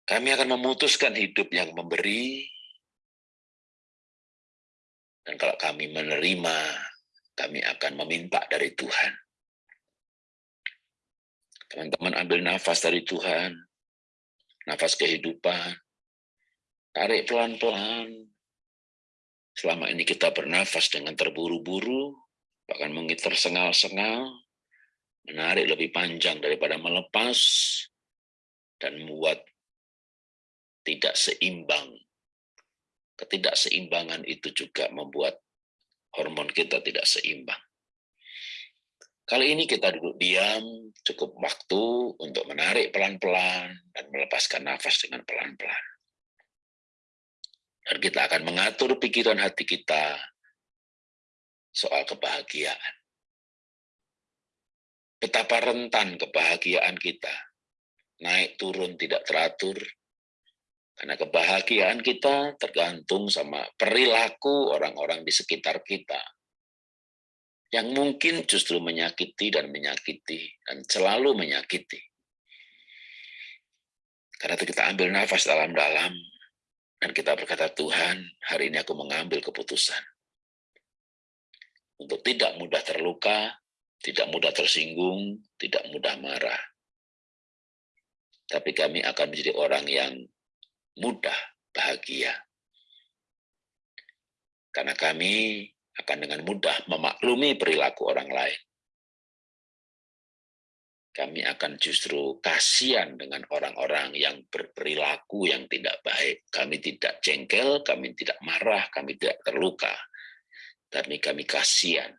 Kami akan memutuskan hidup yang memberi, dan kalau kami menerima, kami akan meminta dari Tuhan. Teman-teman ambil nafas dari Tuhan, nafas kehidupan, tarik pelan-pelan. Selama ini kita bernafas dengan terburu-buru, bahkan mungkin tersengal-sengal, menarik lebih panjang daripada melepas, dan membuat tidak seimbang. Ketidakseimbangan itu juga membuat hormon kita tidak seimbang. Kali ini kita duduk diam, cukup waktu untuk menarik pelan-pelan dan melepaskan nafas dengan pelan-pelan. Dan kita akan mengatur pikiran hati kita soal kebahagiaan. Betapa rentan kebahagiaan kita, naik turun tidak teratur, karena kebahagiaan kita tergantung sama perilaku orang-orang di sekitar kita, yang mungkin justru menyakiti dan menyakiti dan selalu menyakiti. Karena itu kita ambil nafas dalam-dalam dan kita berkata, Tuhan, hari ini aku mengambil keputusan untuk tidak mudah terluka, tidak mudah tersinggung, tidak mudah marah. Tapi kami akan menjadi orang yang mudah bahagia. Karena kami akan dengan mudah memaklumi perilaku orang lain. Kami akan justru kasihan dengan orang-orang yang berperilaku yang tidak baik. Kami tidak jengkel, kami tidak marah, kami tidak terluka. Tapi kami kasihan.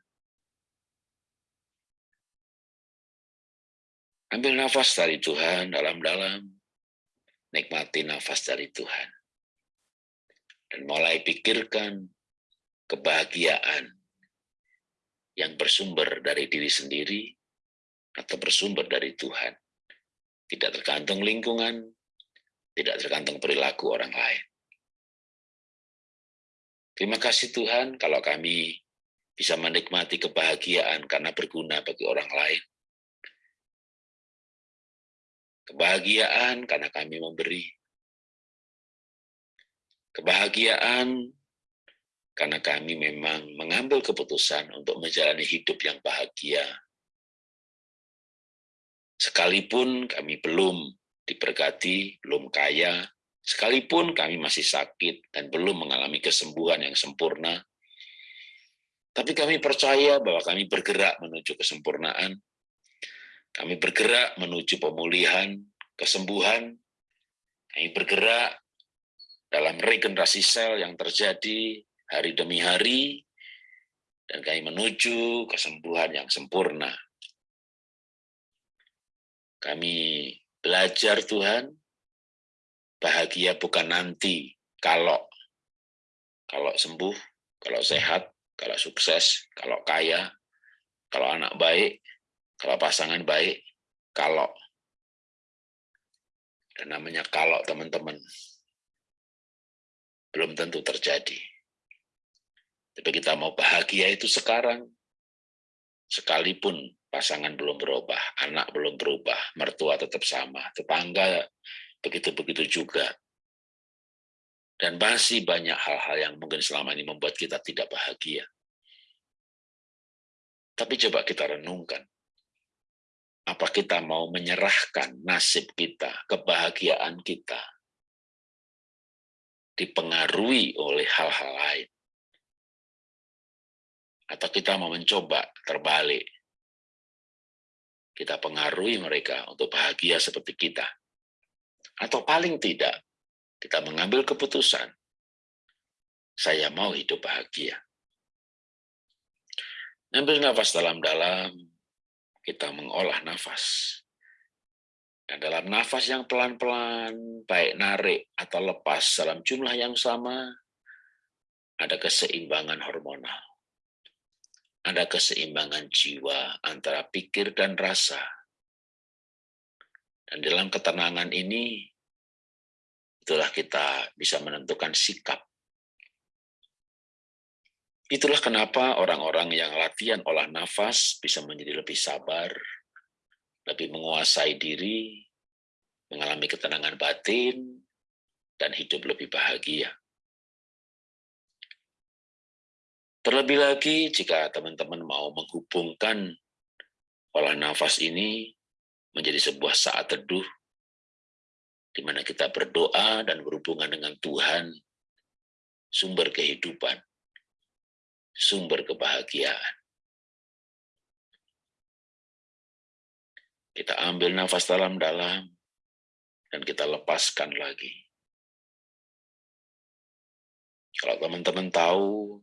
Ambil nafas dari Tuhan dalam-dalam. Nikmati nafas dari Tuhan. Dan mulai pikirkan kebahagiaan yang bersumber dari diri sendiri atau bersumber dari Tuhan. Tidak tergantung lingkungan, tidak tergantung perilaku orang lain. Terima kasih Tuhan kalau kami bisa menikmati kebahagiaan karena berguna bagi orang lain. Kebahagiaan karena kami memberi. Kebahagiaan karena kami memang mengambil keputusan untuk menjalani hidup yang bahagia. Sekalipun kami belum diberkati, belum kaya, sekalipun kami masih sakit dan belum mengalami kesembuhan yang sempurna, tapi kami percaya bahwa kami bergerak menuju kesempurnaan, kami bergerak menuju pemulihan, kesembuhan, kami bergerak dalam regenerasi sel yang terjadi hari demi hari, dan kami menuju kesembuhan yang sempurna. Kami belajar Tuhan, bahagia bukan nanti, kalau kalau sembuh, kalau sehat, kalau sukses, kalau kaya, kalau anak baik, kalau pasangan baik, kalau. Dan namanya kalau teman-teman, belum tentu terjadi. Tapi kita mau bahagia itu sekarang. Sekalipun pasangan belum berubah, anak belum berubah, mertua tetap sama, tetangga begitu-begitu juga. Dan masih banyak hal-hal yang mungkin selama ini membuat kita tidak bahagia. Tapi coba kita renungkan. Apa kita mau menyerahkan nasib kita, kebahagiaan kita, dipengaruhi oleh hal-hal lain atau kita mau mencoba terbalik. Kita pengaruhi mereka untuk bahagia seperti kita. Atau paling tidak, kita mengambil keputusan, saya mau hidup bahagia. Ambil nafas dalam-dalam, kita mengolah nafas. Dan dalam nafas yang pelan-pelan, baik narik atau lepas dalam jumlah yang sama, ada keseimbangan hormonal ada keseimbangan jiwa antara pikir dan rasa. Dan dalam ketenangan ini, itu itulah kita bisa menentukan sikap. Itulah kenapa orang-orang yang latihan olah nafas bisa menjadi lebih sabar, lebih menguasai diri, mengalami ketenangan batin, dan hidup lebih bahagia. Terlebih lagi jika teman-teman mau menghubungkan olah nafas ini menjadi sebuah saat teduh, di mana kita berdoa dan berhubungan dengan Tuhan, sumber kehidupan, sumber kebahagiaan. Kita ambil nafas dalam-dalam, dan kita lepaskan lagi. Kalau teman-teman tahu,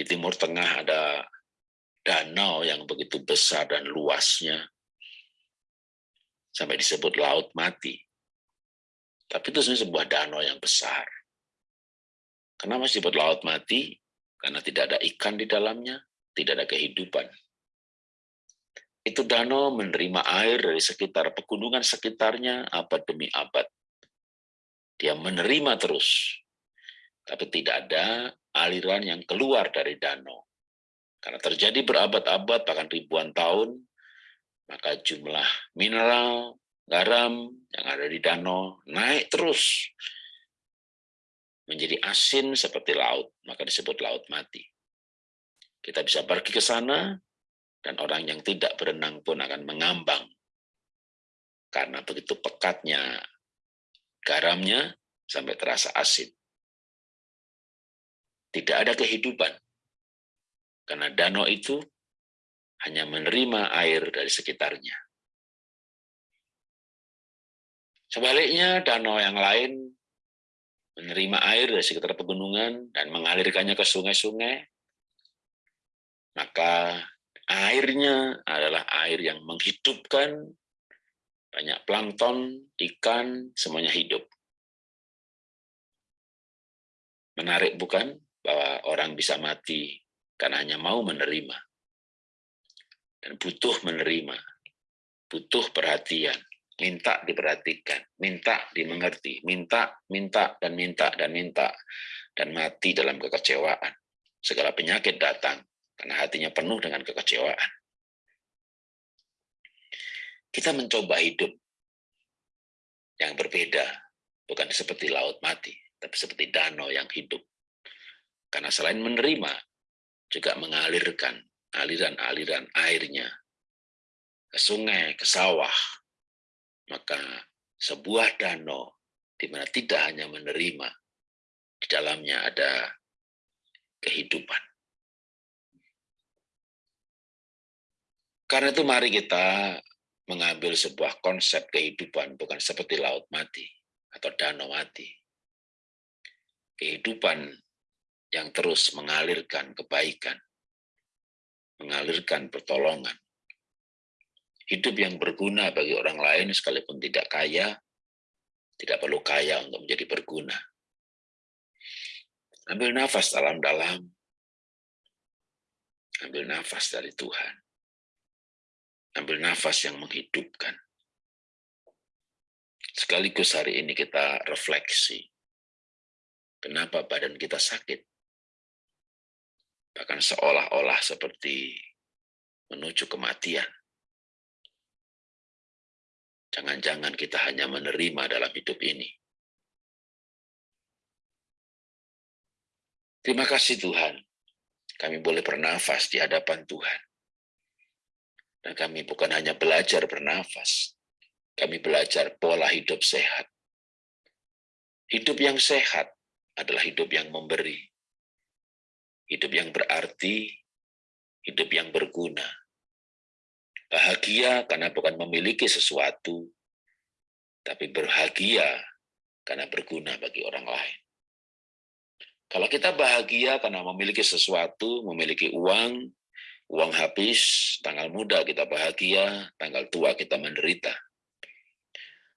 di Timur Tengah ada danau yang begitu besar dan luasnya, sampai disebut Laut Mati. Tapi itu sebenarnya sebuah danau yang besar. Kenapa disebut Laut Mati? Karena tidak ada ikan di dalamnya, tidak ada kehidupan. Itu danau menerima air dari sekitar pegunungan sekitarnya abad demi abad. Dia menerima terus, tapi tidak ada aliran yang keluar dari danau. Karena terjadi berabad-abad, bahkan ribuan tahun, maka jumlah mineral, garam yang ada di danau naik terus menjadi asin seperti laut, maka disebut laut mati. Kita bisa pergi ke sana, dan orang yang tidak berenang pun akan mengambang. Karena begitu pekatnya garamnya sampai terasa asin. Tidak ada kehidupan. Karena danau itu hanya menerima air dari sekitarnya. Sebaliknya, danau yang lain menerima air dari sekitar pegunungan dan mengalirkannya ke sungai-sungai, maka airnya adalah air yang menghidupkan banyak plankton, ikan, semuanya hidup. Menarik bukan bahwa orang bisa mati karena hanya mau menerima. Dan butuh menerima, butuh perhatian, minta diperhatikan, minta dimengerti, minta, minta, dan minta, dan minta, dan mati dalam kekecewaan. Segala penyakit datang karena hatinya penuh dengan kekecewaan. Kita mencoba hidup yang berbeda, bukan seperti laut mati, tapi seperti danau yang hidup. Karena selain menerima, juga mengalirkan aliran-aliran airnya ke sungai, ke sawah, maka sebuah danau di mana tidak hanya menerima, di dalamnya ada kehidupan. Karena itu mari kita mengambil sebuah konsep kehidupan bukan seperti laut mati atau danau mati. Kehidupan yang terus mengalirkan kebaikan, mengalirkan pertolongan, hidup yang berguna bagi orang lain sekalipun tidak kaya, tidak perlu kaya untuk menjadi berguna. Ambil nafas dalam-dalam, ambil nafas dari Tuhan. Ambil nafas yang menghidupkan. Sekaligus hari ini kita refleksi. Kenapa badan kita sakit? Bahkan seolah-olah seperti menuju kematian. Jangan-jangan kita hanya menerima dalam hidup ini. Terima kasih Tuhan, kami boleh bernafas di hadapan Tuhan. Dan kami bukan hanya belajar bernafas, kami belajar pola hidup sehat. Hidup yang sehat adalah hidup yang memberi. Hidup yang berarti, hidup yang berguna, Bahagia karena bukan memiliki sesuatu, tapi berbahagia karena berguna bagi orang lain. Kalau kita bahagia karena memiliki sesuatu, memiliki uang, uang habis, tanggal muda kita bahagia, tanggal tua kita menderita.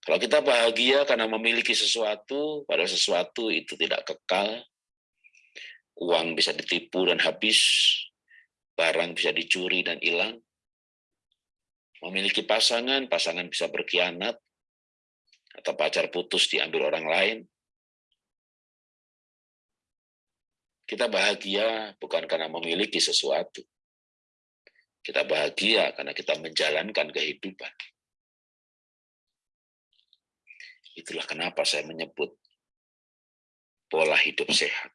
Kalau kita bahagia karena memiliki sesuatu, pada sesuatu itu tidak kekal, uang bisa ditipu dan habis, barang bisa dicuri dan hilang, memiliki pasangan, pasangan bisa berkhianat, atau pacar putus diambil orang lain. Kita bahagia bukan karena memiliki sesuatu. Kita bahagia karena kita menjalankan kehidupan. Itulah kenapa saya menyebut pola hidup sehat.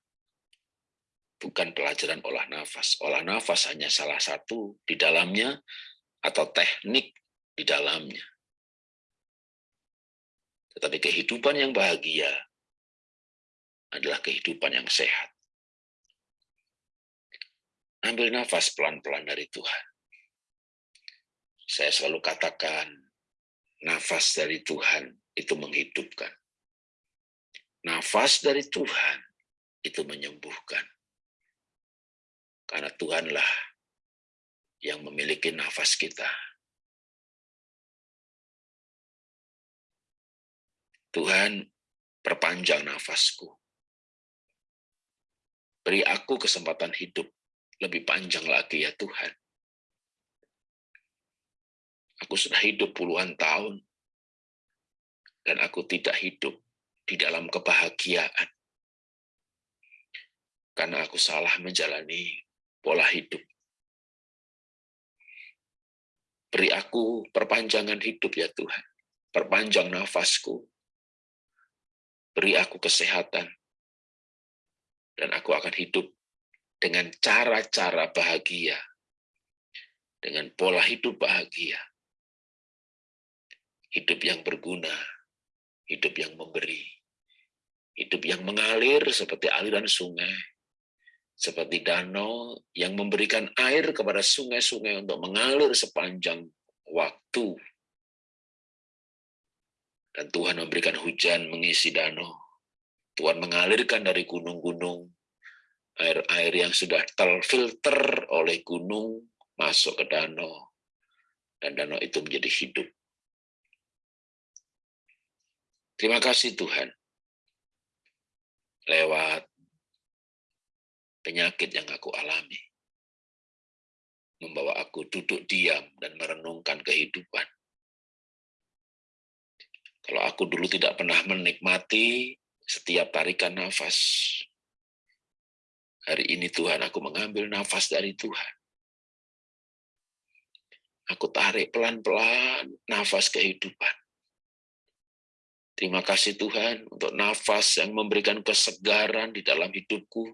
Bukan pelajaran olah nafas. Olah nafas hanya salah satu di dalamnya atau teknik di dalamnya. Tetapi kehidupan yang bahagia adalah kehidupan yang sehat. Ambil nafas pelan-pelan dari Tuhan. Saya selalu katakan, nafas dari Tuhan itu menghidupkan. Nafas dari Tuhan itu menyembuhkan. Karena Tuhanlah yang memiliki nafas kita. Tuhan, perpanjang nafasku. Beri aku kesempatan hidup lebih panjang lagi ya Tuhan. Aku sudah hidup puluhan tahun, dan aku tidak hidup di dalam kebahagiaan. Karena aku salah menjalani pola hidup. Beri aku perpanjangan hidup ya Tuhan. Perpanjang nafasku. Beri aku kesehatan. Dan aku akan hidup dengan cara-cara bahagia, dengan pola hidup bahagia, hidup yang berguna, hidup yang memberi, hidup yang mengalir seperti aliran sungai, seperti danau yang memberikan air kepada sungai-sungai untuk mengalir sepanjang waktu. Dan Tuhan memberikan hujan mengisi danau. Tuhan mengalirkan dari gunung-gunung air-air yang sudah terfilter oleh gunung masuk ke danau, dan danau itu menjadi hidup. Terima kasih Tuhan, lewat penyakit yang aku alami, membawa aku duduk diam dan merenungkan kehidupan. Kalau aku dulu tidak pernah menikmati setiap tarikan nafas, Hari ini Tuhan, aku mengambil nafas dari Tuhan. Aku tarik pelan-pelan nafas kehidupan. Terima kasih Tuhan untuk nafas yang memberikan kesegaran di dalam hidupku.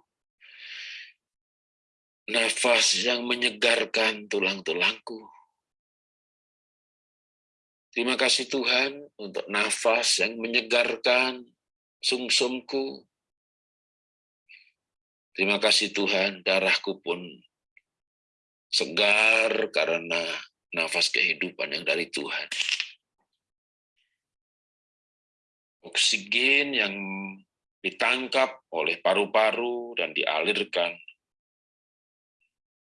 Nafas yang menyegarkan tulang-tulangku. Terima kasih Tuhan untuk nafas yang menyegarkan sumsumku, Terima kasih Tuhan, darahku pun segar karena nafas kehidupan yang dari Tuhan. Oksigen yang ditangkap oleh paru-paru dan dialirkan.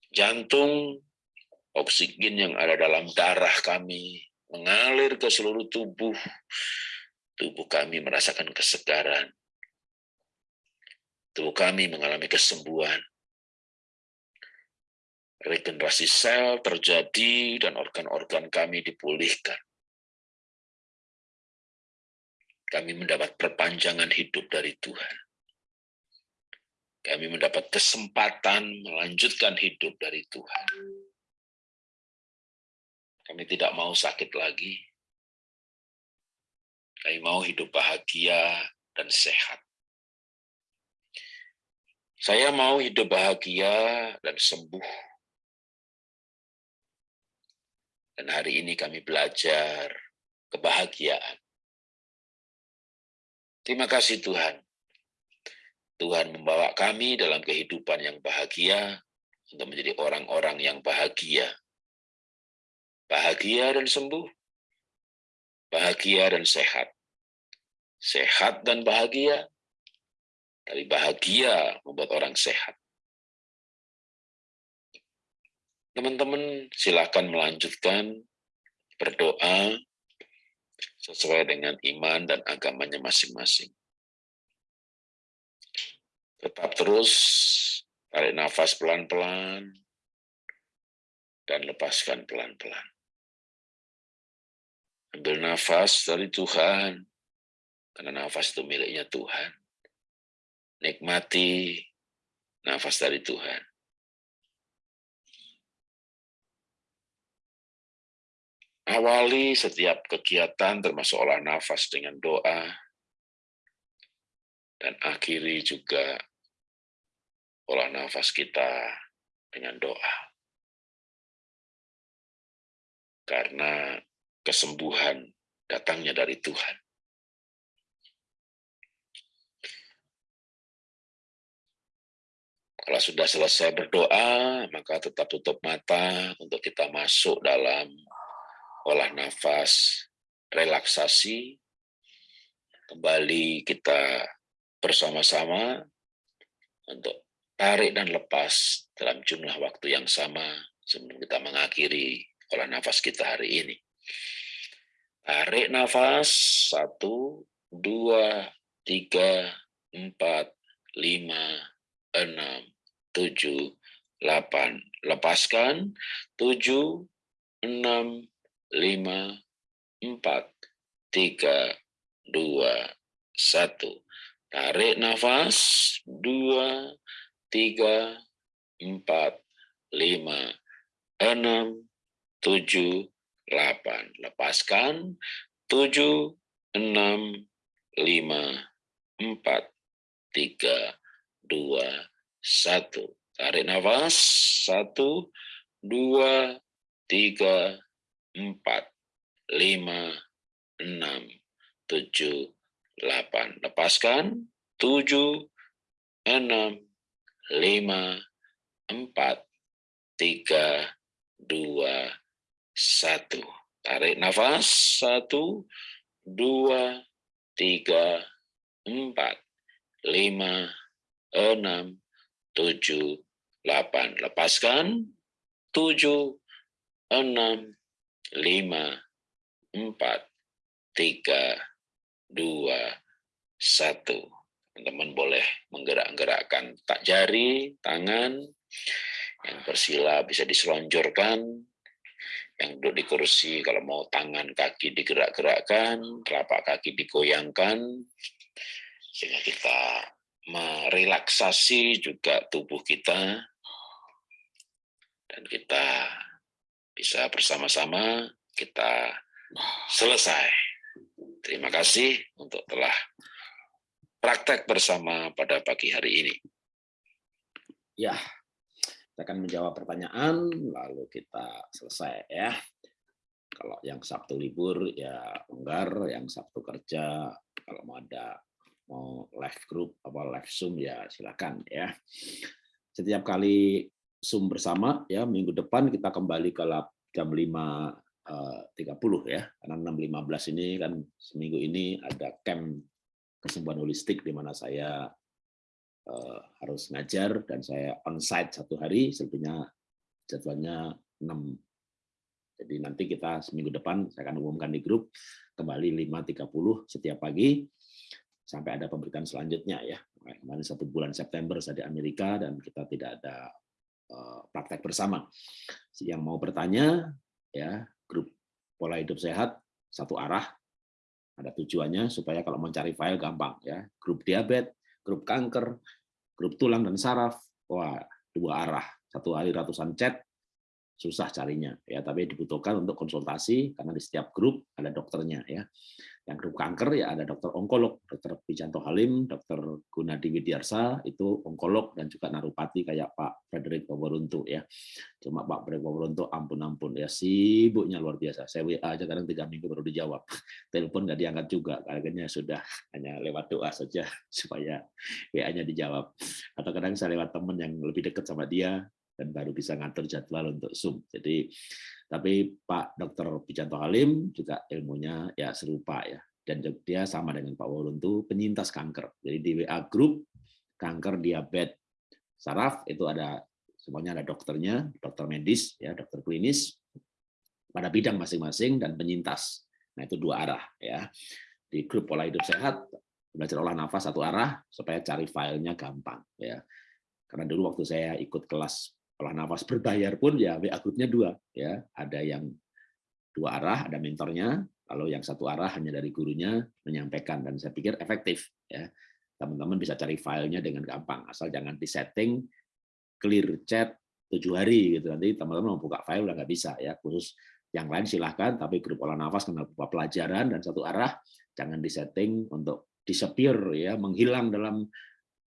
Jantung, oksigen yang ada dalam darah kami mengalir ke seluruh tubuh. Tubuh kami merasakan kesegaran tubuh kami mengalami kesembuhan. Regenerasi sel terjadi dan organ-organ kami dipulihkan. Kami mendapat perpanjangan hidup dari Tuhan. Kami mendapat kesempatan melanjutkan hidup dari Tuhan. Kami tidak mau sakit lagi. Kami mau hidup bahagia dan sehat. Saya mau hidup bahagia dan sembuh. Dan hari ini kami belajar kebahagiaan. Terima kasih Tuhan. Tuhan membawa kami dalam kehidupan yang bahagia untuk menjadi orang-orang yang bahagia. Bahagia dan sembuh. Bahagia dan sehat. Sehat dan bahagia dari bahagia membuat orang sehat. Teman-teman silakan melanjutkan berdoa sesuai dengan iman dan agamanya masing-masing. Tetap terus tarik nafas pelan-pelan dan lepaskan pelan-pelan. Ambil nafas dari Tuhan, karena nafas itu miliknya Tuhan nikmati nafas dari Tuhan. Awali setiap kegiatan termasuk olah nafas dengan doa, dan akhiri juga olah nafas kita dengan doa. Karena kesembuhan datangnya dari Tuhan. Kalau sudah selesai berdoa, maka tetap tutup mata untuk kita masuk dalam olah nafas, relaksasi. Kembali kita bersama-sama untuk tarik dan lepas dalam jumlah waktu yang sama sebelum kita mengakhiri olah nafas kita hari ini. Tarik nafas, satu, dua, tiga, empat, lima, enam, tujuh, delapan. Lepaskan, tujuh, enam, lima, empat, tiga, dua, satu. Tarik nafas, dua, tiga, empat, lima, enam, tujuh, delapan. Lepaskan, tujuh, enam, lima, empat, tiga, dua, satu. Tarik nafas. Satu, dua, tiga, empat, lima, enam, tujuh, delapan. Lepaskan. Tujuh, enam, lima, empat, tiga, dua, satu. Tarik nafas. Satu, dua, tiga, empat, lima, enam, tujuh, delapan. Lepaskan. Tujuh, enam, lima, empat, tiga, dua, satu. Teman-teman boleh menggerak-gerakkan tak jari, tangan. Yang bersila bisa diselonjorkan. Yang duduk di kursi, kalau mau tangan kaki digerak-gerakkan, telapak kaki digoyangkan, sehingga kita merelaksasi juga tubuh kita dan kita bisa bersama-sama kita selesai. Terima kasih untuk telah praktek bersama pada pagi hari ini. Ya, kita akan menjawab pertanyaan lalu kita selesai ya. Kalau yang Sabtu libur ya enggak, yang Sabtu kerja kalau mau ada mau live group apa live zoom ya silakan ya setiap kali zoom bersama ya minggu depan kita kembali ke jam 5.30 eh, ya karena 6.15 ini kan seminggu ini ada camp kesembuhan holistik di mana saya uh, harus ngajar dan saya onsite satu hari selebihnya jadwalnya 6 jadi nanti kita seminggu depan saya akan umumkan di grup kembali 5.30 setiap pagi sampai ada pemberitaan selanjutnya ya. Kemarin satu bulan September saya di Amerika dan kita tidak ada uh, praktek bersama. Yang mau bertanya ya grup pola hidup sehat satu arah ada tujuannya supaya kalau mencari file gampang ya. Grup diabetes, grup kanker, grup tulang dan saraf, wah dua arah. Satu hari ratusan chat susah carinya ya tapi dibutuhkan untuk konsultasi karena di setiap grup ada dokternya ya yang grup kanker ya ada dokter onkolog, dokter Pijanto Halim, dokter Gunadi Widyarsa itu onkolog dan juga narupati kayak Pak Frederick Waworuntu ya. Cuma Pak Frederick Waworuntu ampun-ampun ya sibuknya luar biasa. Saya WA aja kadang tiga minggu baru dijawab. (laughs) Telepon nggak diangkat juga, kayaknya sudah (laughs) hanya lewat doa saja (laughs) supaya WA-nya dijawab. Atau kadang saya lewat teman yang lebih dekat sama dia dan baru bisa ngatur jadwal untuk Zoom. Jadi tapi Pak Dr. Pijanto Halim juga ilmunya ya serupa ya. Dan dia sama dengan Pak Woluntu penyintas kanker. Jadi di WA Group kanker diabetes saraf itu ada semuanya ada dokternya, dokter medis ya, dokter klinis pada bidang masing-masing dan penyintas. Nah, itu dua arah ya. Di grup pola hidup sehat belajar olah nafas satu arah supaya cari filenya gampang ya. Karena dulu waktu saya ikut kelas olah nafas berbayar pun ya WA grupnya dua ya. Ada yang dua arah ada mentornya. Lalu yang satu arah hanya dari gurunya menyampaikan dan saya pikir efektif ya. Teman-teman bisa cari filenya dengan gampang asal jangan disetting clear chat tujuh hari gitu. Nanti teman-teman mau buka file udah nggak bisa ya. Khusus yang lain silahkan tapi grup olah nafas karena berupa pelajaran dan satu arah jangan disetting untuk disappear ya. Menghilang dalam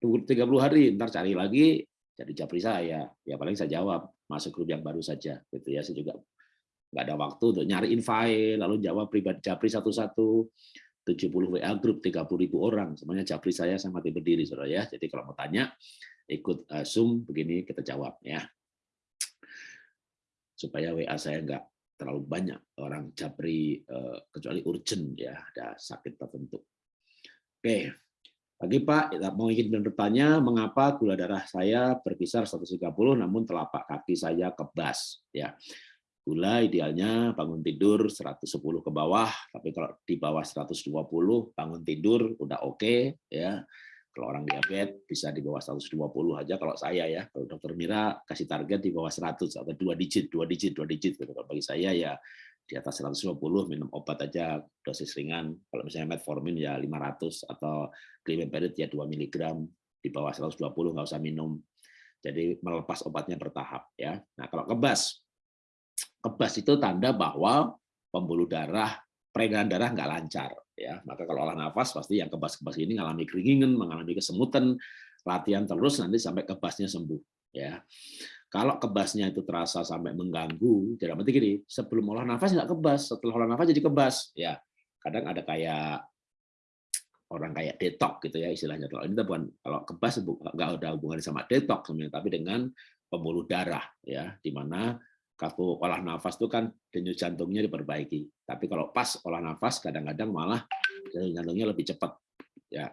30 hari ntar cari lagi jadi japri saya. Ya paling saya jawab masuk grup yang baru saja gitu ya. Saya juga nggak ada waktu untuk nyariin file lalu jawab pribadi japri satu-satu. 70 WA grup 30 ribu orang. Semuanya japri saya saya mati berdiri saudara ya. Jadi kalau mau tanya ikut eh, zoom begini kita jawab ya. Supaya WA saya nggak terlalu banyak orang japri eh, kecuali urgent ya. Ada sakit tertentu. Oke lagi Pak, mau ingin bertanya, mengapa gula darah saya berkisar 130 namun telapak kaki saya kebas? Ya, gula idealnya bangun tidur 110 ke bawah, tapi kalau di bawah 120 bangun tidur udah oke okay, ya. Kalau orang diabetes bisa di bawah 120 aja kalau saya ya. Kalau dokter Mira kasih target di bawah 100 atau dua digit, dua digit, dua digit. Kalau bagi saya ya di atas 150 minum obat aja dosis ringan. Kalau misalnya metformin ya 500 atau glimepirid ya 2 mg di bawah 120 nggak usah minum. Jadi melepas obatnya bertahap ya. Nah, kalau kebas kebas itu tanda bahwa pembuluh darah peredaran darah nggak lancar ya. Maka kalau olah nafas pasti yang kebas-kebas ini mengalami keringingan, mengalami kesemutan, latihan terus nanti sampai kebasnya sembuh ya. Kalau kebasnya itu terasa sampai mengganggu, tidak berarti gini, sebelum olah nafas nggak kebas, setelah olah nafas jadi kebas. Ya, kadang ada kayak orang kayak detok gitu ya istilahnya. Kalau ini bukan kalau kebas nggak ada hubungannya sama detok sebenarnya, tapi dengan pembuluh darah ya, di mana kalau olah nafas itu kan denyut jantungnya diperbaiki. Tapi kalau pas olah nafas kadang-kadang malah denyut jantungnya lebih cepat. Ya,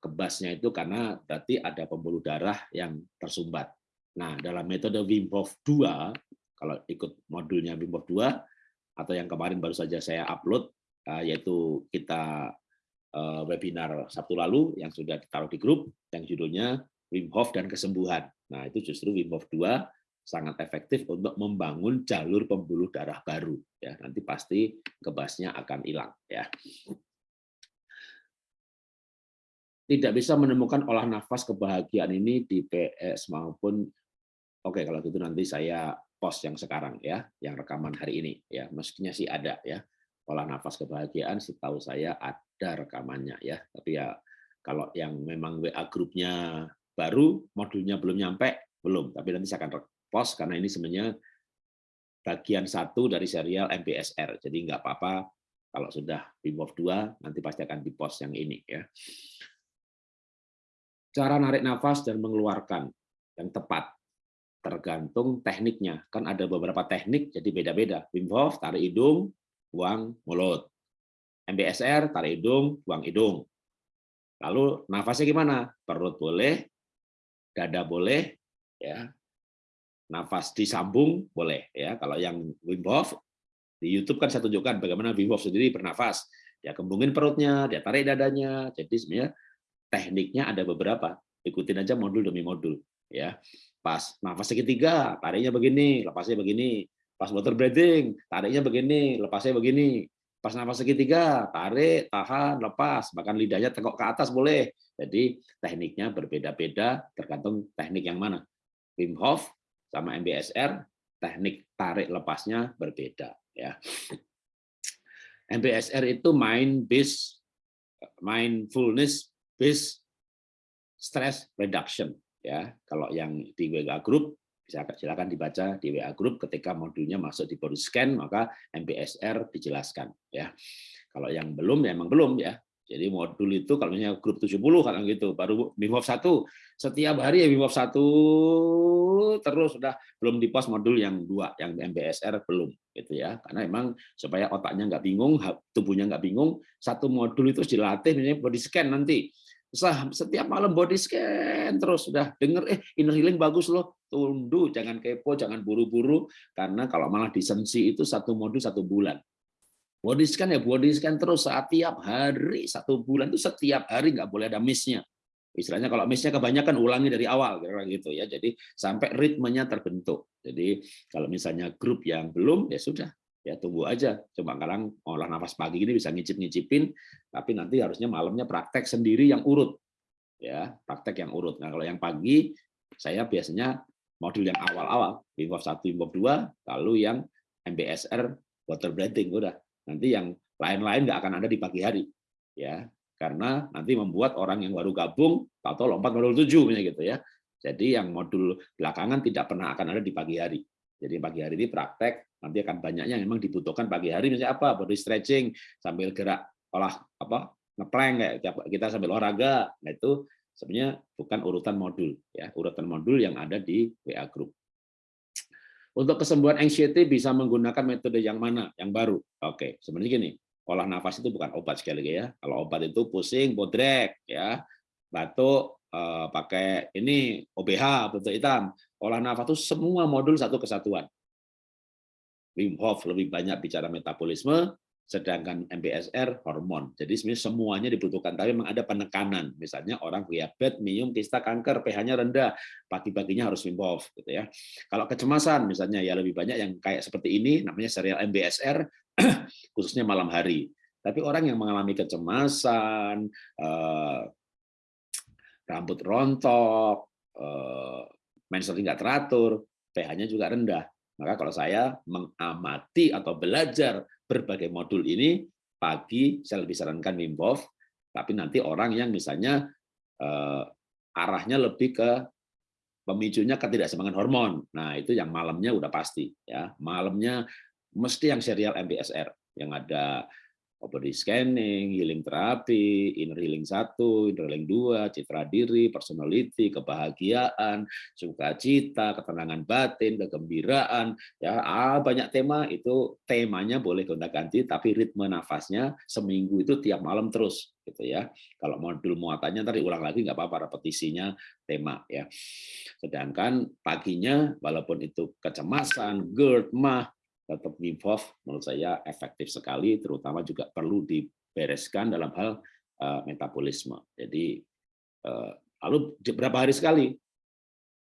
kebasnya itu karena berarti ada pembuluh darah yang tersumbat. Nah, dalam metode Wim Hof 2, kalau ikut modulnya Wim Hof 2, atau yang kemarin baru saja saya upload, eh, yaitu kita eh, webinar Sabtu lalu yang sudah ditaruh di grup, yang judulnya Wim Hof dan Kesembuhan. Nah, itu justru Wim Hof 2 sangat efektif untuk membangun jalur pembuluh darah baru. Ya, nanti pasti kebasnya akan hilang. Ya. Tidak bisa menemukan olah nafas kebahagiaan ini di PS maupun Oke, kalau gitu nanti saya post yang sekarang ya, yang rekaman hari ini ya. Mestinya sih ada ya. Pola nafas kebahagiaan setahu saya ada rekamannya ya. Tapi ya kalau yang memang WA grupnya baru, modulnya belum nyampe, belum. Tapi nanti saya akan post karena ini sebenarnya bagian satu dari serial MBSR. Jadi nggak apa-apa kalau sudah Wim Hof 2 nanti pasti akan dipost yang ini ya. Cara narik nafas dan mengeluarkan yang tepat tergantung tekniknya. Kan ada beberapa teknik jadi beda-beda. Wim Hof tarik hidung, buang mulut. MBSR tarik hidung, buang hidung. Lalu nafasnya gimana? Perut boleh, dada boleh, ya. Nafas disambung boleh ya. Kalau yang Wim Hof di YouTube kan saya tunjukkan bagaimana Wim Hof sendiri bernafas. Dia kembungin perutnya, dia tarik dadanya. Jadi sebenarnya tekniknya ada beberapa. Ikutin aja modul demi modul ya. Pas nafas segitiga, tariknya begini, lepasnya begini. Pas water breathing, tariknya begini, lepasnya begini. Pas nafas segitiga, tarik, tahan, lepas. Bahkan lidahnya tengok ke atas boleh. Jadi tekniknya berbeda-beda tergantung teknik yang mana. Wim Hof sama MBSR, teknik tarik lepasnya berbeda. ya. MBSR itu mind based mindfulness based stress reduction ya kalau yang di WA group bisa silakan dibaca di WA group ketika modulnya masuk di body scan maka MBSR dijelaskan ya. Kalau yang belum ya emang belum ya. Jadi modul itu kalau misalnya grup 70 kalau gitu baru BIMOF 1 setiap hari ya BIMOF 1 terus sudah belum di post modul yang dua yang MBSR belum gitu ya. Karena emang supaya otaknya nggak bingung tubuhnya nggak bingung satu modul itu dilatih misalnya body scan nanti setiap malam body scan terus. Sudah denger eh inner healing bagus loh. Tunduk jangan kepo jangan buru-buru. Karena kalau malah disensi itu satu modul satu bulan. Body scan ya body scan terus setiap hari satu bulan itu setiap hari nggak boleh ada missnya. Istilahnya kalau missnya kebanyakan ulangi dari awal gitu ya. Jadi sampai ritmenya terbentuk. Jadi kalau misalnya grup yang belum ya sudah ya tunggu aja coba kadang olah nafas pagi ini bisa ngicip ngicipin tapi nanti harusnya malamnya praktek sendiri yang urut ya praktek yang urut. Nah kalau yang pagi saya biasanya modul yang awal-awal Wim Hof 1, Wim Hof 2, lalu yang MBSR water breathing udah. Nanti yang lain-lain nggak akan ada di pagi hari ya karena nanti membuat orang yang baru gabung atau lompat modul 7 gitu ya. Jadi yang modul belakangan tidak pernah akan ada di pagi hari. Jadi pagi hari ini praktek, nanti akan banyaknya memang dibutuhkan pagi hari misalnya apa? Body stretching sambil gerak olah apa? ngeplank kayak kita sambil olahraga. Nah itu sebenarnya bukan urutan modul ya, urutan modul yang ada di WA group. Untuk kesembuhan anxiety bisa menggunakan metode yang mana? Yang baru. Oke, sebenarnya gini, olah nafas itu bukan obat sekali lagi ya. Kalau obat itu pusing, bodrek ya, batuk, Eh, pakai ini OBH bentuk hitam. Olah nafas itu semua modul satu kesatuan. Wim Hof lebih banyak bicara metabolisme, sedangkan MBSR hormon. Jadi sebenarnya semuanya dibutuhkan, tapi memang ada penekanan. Misalnya orang diabetes, minum, kista, kanker, pH-nya rendah, pagi-paginya harus Wim Hof, gitu ya. Kalau kecemasan, misalnya ya lebih banyak yang kayak seperti ini, namanya serial MBSR, (clears throat) khususnya malam hari. Tapi orang yang mengalami kecemasan, eh, rambut rontok, eh, menstruasi nggak teratur, pH-nya juga rendah. Maka kalau saya mengamati atau belajar berbagai modul ini, pagi saya lebih sarankan Wim tapi nanti orang yang misalnya eh, arahnya lebih ke pemicunya ketidakseimbangan hormon. Nah, itu yang malamnya udah pasti ya. Malamnya mesti yang serial MBSR yang ada body scanning, healing terapi, inner healing satu, inner healing dua, citra diri, personality, kebahagiaan, sukacita, ketenangan batin, kegembiraan, ya ah, banyak tema itu temanya boleh gonta-ganti, tapi ritme nafasnya seminggu itu tiap malam terus, gitu ya. Kalau modul muatannya tadi ulang lagi nggak apa-apa, repetisinya tema ya. Sedangkan paginya, walaupun itu kecemasan, GERD, mah, tetap Wim menurut saya efektif sekali, terutama juga perlu dibereskan dalam hal uh, metabolisme. Jadi uh, lalu berapa hari sekali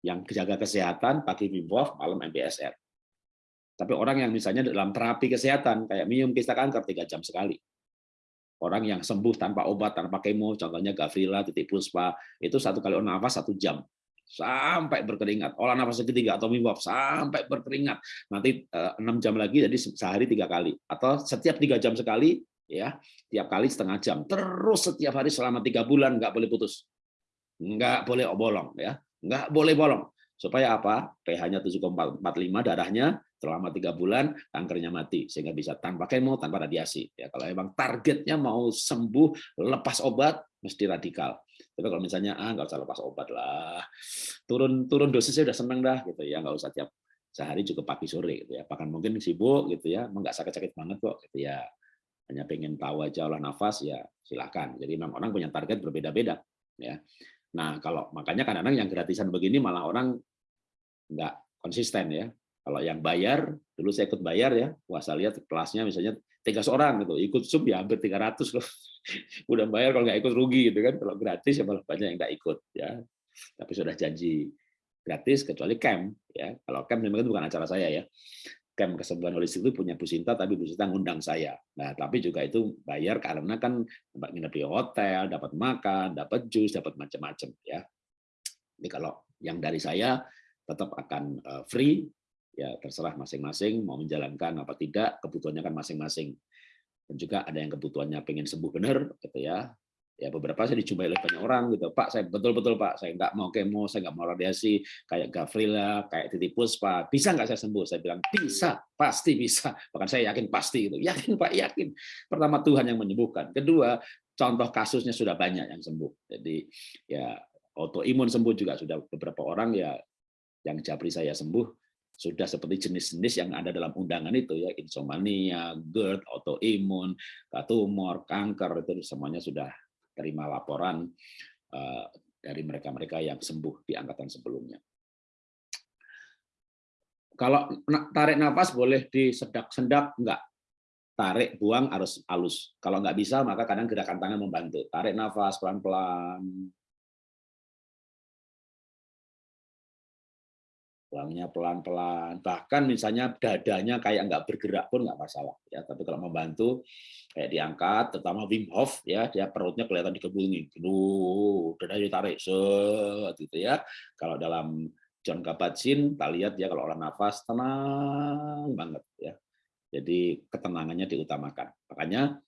yang jaga kesehatan pagi Wim malam MBSR. Tapi orang yang misalnya dalam terapi kesehatan kayak minum kista kanker tiga jam sekali. Orang yang sembuh tanpa obat, tanpa kemo, contohnya Gavrila, titik puspa, itu satu kali nafas satu jam sampai berkeringat. Olah nafas ketiga atau mimpi sampai berkeringat. Nanti eh, enam jam lagi jadi sehari tiga kali. Atau setiap tiga jam sekali ya tiap kali setengah jam. Terus setiap hari selama tiga bulan nggak boleh putus. Nggak boleh bolong ya. Nggak boleh bolong. Supaya apa? pH-nya 7,45 darahnya selama tiga bulan kankernya mati sehingga bisa tanpa kemo tanpa radiasi ya. Kalau emang targetnya mau sembuh lepas obat mesti radikal tapi kalau misalnya ah nggak usah lepas obat lah, turun turun dosisnya udah seneng dah gitu ya, nggak usah tiap sehari cukup pagi sore gitu ya. Bahkan mungkin sibuk gitu ya, nggak sakit-sakit banget kok gitu ya. Hanya pengen tahu aja olah nafas ya silakan. Jadi memang orang punya target berbeda-beda ya. Nah kalau makanya kadang-kadang yang gratisan begini malah orang nggak konsisten ya. Kalau yang bayar, dulu saya ikut bayar ya, puasa lihat kelasnya misalnya tiga orang gitu, ikut sub ya hampir 300 loh. (laughs) Udah bayar kalau nggak ikut rugi gitu kan, kalau gratis ya malah banyak yang nggak ikut ya. Tapi sudah janji gratis kecuali camp ya. Kalau camp memang itu bukan acara saya ya. Camp kesembuhan holistik itu punya Bu Sinta, tapi Bu Sinta ngundang saya. Nah, tapi juga itu bayar karena kan tempat nginep di hotel, dapat makan, dapat jus, dapat macam-macam ya. Ini kalau yang dari saya tetap akan eh, free ya terserah masing-masing mau menjalankan apa tidak kebutuhannya kan masing-masing. Dan juga ada yang kebutuhannya pengen sembuh benar gitu ya. Ya beberapa saya dijumpai oleh banyak orang gitu. Pak saya betul-betul pak. Saya nggak mau kemo saya nggak mau radiasi kayak Gavrila kayak Titi Puspa. Bisa nggak saya sembuh? Saya bilang bisa pasti bisa. Bahkan saya yakin pasti gitu. Yakin pak yakin. Pertama Tuhan yang menyembuhkan. Kedua contoh kasusnya sudah banyak yang sembuh. Jadi ya autoimun sembuh juga sudah beberapa orang ya yang japri saya sembuh sudah seperti jenis-jenis yang ada dalam undangan itu ya insomnia, GERD, autoimun, tumor, kanker itu semuanya sudah terima laporan uh, dari mereka-mereka yang sembuh di angkatan sebelumnya. Kalau tarik nafas boleh disedak-sendak enggak? Tarik, buang harus halus. Kalau nggak bisa maka kadang gerakan tangan membantu. Tarik nafas pelan-pelan, buangnya pelan-pelan. Bahkan misalnya dadanya kayak nggak bergerak pun nggak masalah. Ya, tapi kalau membantu kayak diangkat, terutama Wim Hof ya, dia perutnya kelihatan dikebungi, Duh, dadanya ditarik, set gitu ya. Kalau dalam John Kabat-Zinn, kita lihat ya kalau orang nafas tenang banget ya. Jadi ketenangannya diutamakan. Makanya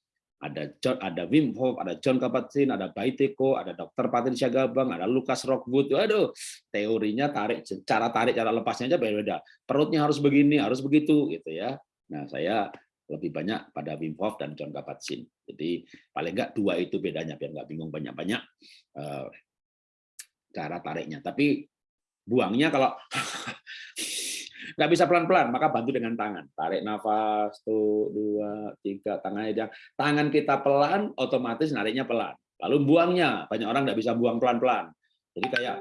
ada John, ada Wim Hof, ada John Kabat-Zinn, ada Baiteko, ada Dr. Patricia Gabang, ada Lucas Rockwood. Waduh, teorinya tarik cara tarik cara lepasnya aja beda-beda. Perutnya harus begini, harus begitu gitu ya. Nah, saya lebih banyak pada Wim Hof dan John Kabat-Zinn. Jadi paling enggak dua itu bedanya biar nggak bingung banyak-banyak eh, cara tariknya. Tapi buangnya kalau (laughs) nggak bisa pelan-pelan, maka bantu dengan tangan. Tarik nafas, tuh, dua, tiga, tangannya yang tangan kita pelan, otomatis nariknya pelan. Lalu buangnya, banyak orang nggak bisa buang pelan-pelan. Jadi kayak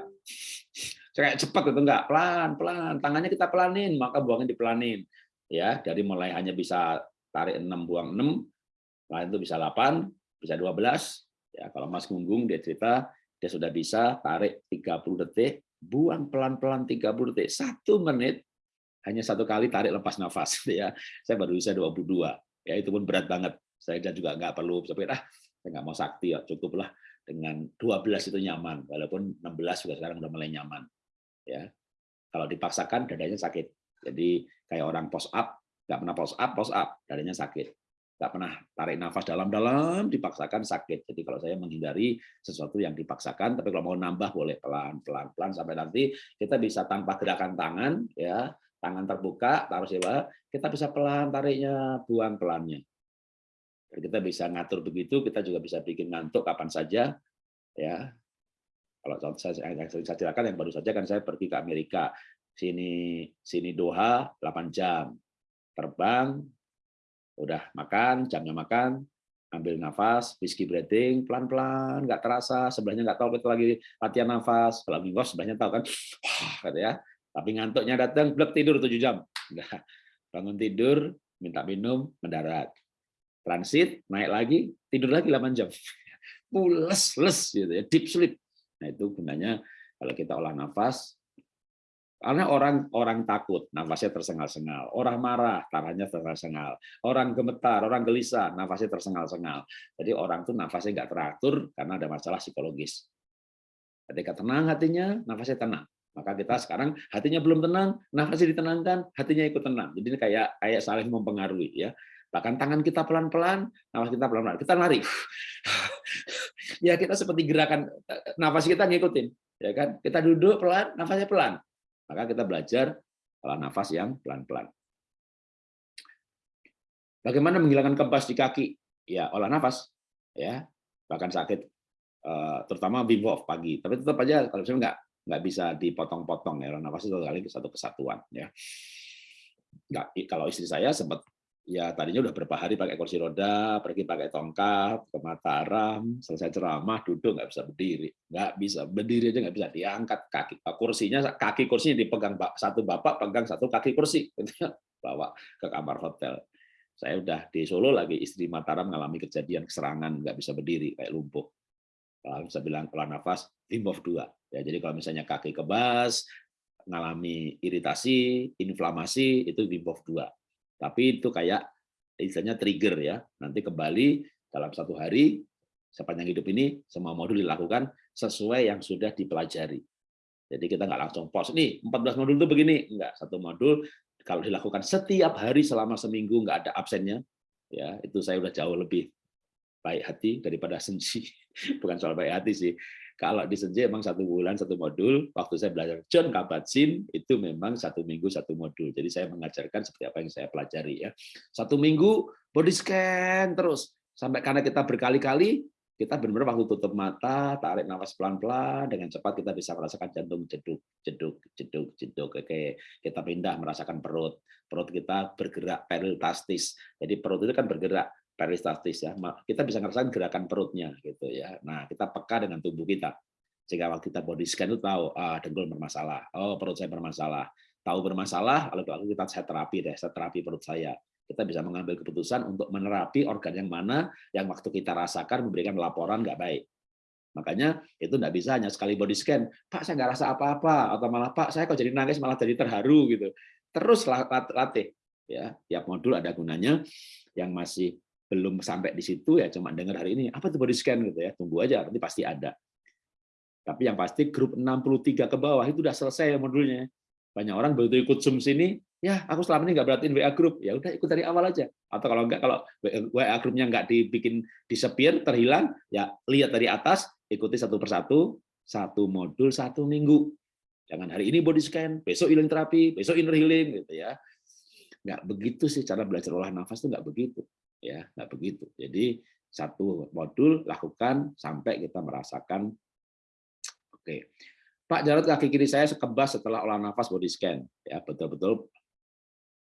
kayak cepat itu enggak pelan-pelan, tangannya kita pelanin, maka buangnya dipelanin. Ya, dari mulai hanya bisa tarik 6 buang 6, lain itu bisa 8, bisa 12. Ya, kalau Mas Gunggung dia cerita dia sudah bisa tarik 30 detik, buang pelan-pelan 30 detik, satu menit hanya satu kali tarik lepas nafas ya. Saya baru bisa 22 ya itu pun berat banget. Saya juga nggak perlu sampai ah saya nggak mau sakti ya cukuplah dengan 12 itu nyaman walaupun 16 juga sekarang udah mulai nyaman ya. Kalau dipaksakan dadanya sakit. Jadi kayak orang post up nggak pernah post up post up dadanya sakit. Nggak pernah tarik nafas dalam-dalam dipaksakan sakit. Jadi kalau saya menghindari sesuatu yang dipaksakan, tapi kalau mau nambah boleh pelan pelan sampai nanti kita bisa tanpa gerakan tangan ya tangan terbuka, taruh bawah, kita bisa pelan tariknya, buang pelannya. Dan kita bisa ngatur begitu, kita juga bisa bikin ngantuk kapan saja. ya. Kalau saya, saya, saya ceritakan yang baru saja kan saya pergi ke Amerika, sini sini Doha 8 jam, terbang, udah makan, jamnya makan, ambil nafas, whiskey breathing, pelan-pelan, nggak terasa, sebelahnya nggak tahu kita lagi latihan nafas, kalau minggu sebelahnya tahu kan, (sniffs) wah, gitu ya, tapi ngantuknya datang, blok tidur 7 jam. Bangun tidur, minta minum, mendarat. Transit, naik lagi, tidur lagi 8 jam. (laughs) Pules, les gitu ya, deep sleep. Nah, itu gunanya kalau kita olah nafas karena orang orang takut, nafasnya tersengal-sengal. Orang marah, tangannya tersengal-sengal. Orang gemetar, orang gelisah, nafasnya tersengal-sengal. Jadi orang tuh nafasnya nggak teratur karena ada masalah psikologis. Ketika tenang hatinya, nafasnya tenang. Maka kita sekarang hatinya belum tenang, nafasnya ditenangkan, hatinya ikut tenang. Jadi ini kayak kayak saling mempengaruhi ya. Bahkan tangan kita pelan-pelan, nafas kita pelan-pelan. Kita lari. (laughs) ya kita seperti gerakan nafas kita ngikutin, ya kan? Kita duduk pelan, nafasnya pelan. Maka kita belajar olah nafas yang pelan-pelan. Bagaimana menghilangkan kebas di kaki? Ya, olah nafas. Ya, bahkan sakit eh, terutama Wim pagi. Tapi tetap aja kalau misalnya enggak nggak bisa dipotong-potong ya nafas itu kali satu kesatuan ya. Nggak kalau istri saya sempat ya tadinya udah berapa hari pakai kursi roda pergi pakai tongkat ke Mataram selesai ceramah duduk nggak bisa berdiri. Nggak bisa berdiri aja nggak bisa diangkat kaki. Kursinya kaki kursinya dipegang satu bapak pegang satu kaki kursi (laughs) bawa ke kamar hotel. Saya udah di Solo lagi istri Mataram mengalami kejadian serangan nggak bisa berdiri kayak lumpuh. Kalau bisa bilang pelan nafas Wim Hof 2 ya jadi kalau misalnya kaki kebas mengalami iritasi inflamasi itu Wim Hof 2 tapi itu kayak istilahnya trigger ya nanti kembali dalam satu hari sepanjang hidup ini semua modul dilakukan sesuai yang sudah dipelajari jadi kita nggak langsung pos nih 14 modul itu begini enggak satu modul kalau dilakukan setiap hari selama seminggu nggak ada absennya ya itu saya udah jauh lebih baik hati daripada sensi. (laughs) Bukan soal baik hati sih. Kalau di sensi emang satu bulan satu modul. Waktu saya belajar John Kabat-Zinn itu memang satu minggu satu modul. Jadi saya mengajarkan seperti apa yang saya pelajari ya. Satu minggu body scan terus sampai karena kita berkali-kali kita benar-benar waktu tutup mata, tarik nafas pelan-pelan, dengan cepat kita bisa merasakan jantung jeduk, jeduk, jeduk, jeduk. Oke, kita pindah merasakan perut. Perut kita bergerak peristaltis. Jadi perut itu kan bergerak peristaltis ya. Kita bisa merasakan gerakan perutnya gitu ya. Nah, kita peka dengan tubuh kita. Sehingga waktu kita body scan itu tahu ah dengkul bermasalah, oh perut saya bermasalah. Tahu bermasalah, lalu kita saya terapi deh, saya terapi perut saya kita bisa mengambil keputusan untuk menerapi organ yang mana yang waktu kita rasakan memberikan laporan nggak baik. Makanya itu nggak bisa hanya sekali body scan, Pak saya nggak rasa apa-apa, atau malah Pak saya kok jadi nangis malah jadi terharu gitu. Terus latih, ya tiap modul ada gunanya. Yang masih belum sampai di situ ya cuma dengar hari ini apa tuh body scan gitu ya, tunggu aja nanti pasti ada. Tapi yang pasti grup 63 ke bawah itu udah selesai modulnya. Banyak orang begitu ikut Zoom sini, ya aku selama ini nggak berartiin WA grup, ya udah ikut dari awal aja. Atau kalau enggak, kalau WA grupnya nggak dibikin disepir, terhilang, ya lihat dari atas, ikuti satu persatu, satu modul satu minggu. Jangan hari ini body scan, besok healing terapi, besok inner healing, gitu ya. Nggak begitu sih cara belajar olah nafas itu nggak begitu, ya nggak begitu. Jadi satu modul lakukan sampai kita merasakan, oke. Pak Jarod kaki kiri saya sekebas setelah olah nafas body scan. Ya betul-betul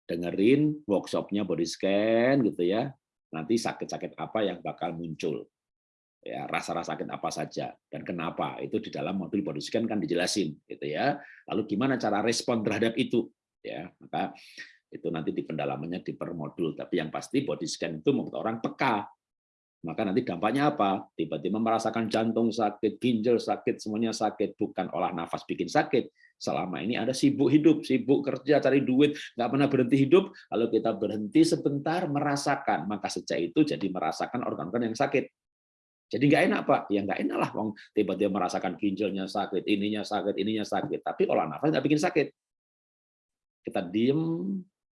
dengerin workshopnya body scan gitu ya. Nanti sakit-sakit apa yang bakal muncul. Ya, rasa-rasa sakit apa saja dan kenapa itu di dalam modul body scan kan dijelasin gitu ya. Lalu gimana cara respon terhadap itu ya. Maka itu nanti di pendalamannya di per modul tapi yang pasti body scan itu membuat orang peka maka nanti dampaknya apa? Tiba-tiba merasakan jantung sakit, ginjal sakit, semuanya sakit. Bukan olah nafas bikin sakit. Selama ini ada sibuk hidup, sibuk kerja, cari duit, nggak pernah berhenti hidup. Lalu kita berhenti sebentar merasakan. Maka sejak itu jadi merasakan organ-organ yang sakit. Jadi nggak enak Pak, ya nggak enak lah, tiba-tiba merasakan ginjalnya sakit, ininya sakit, ininya sakit. Tapi olah nafas nggak bikin sakit. Kita diem,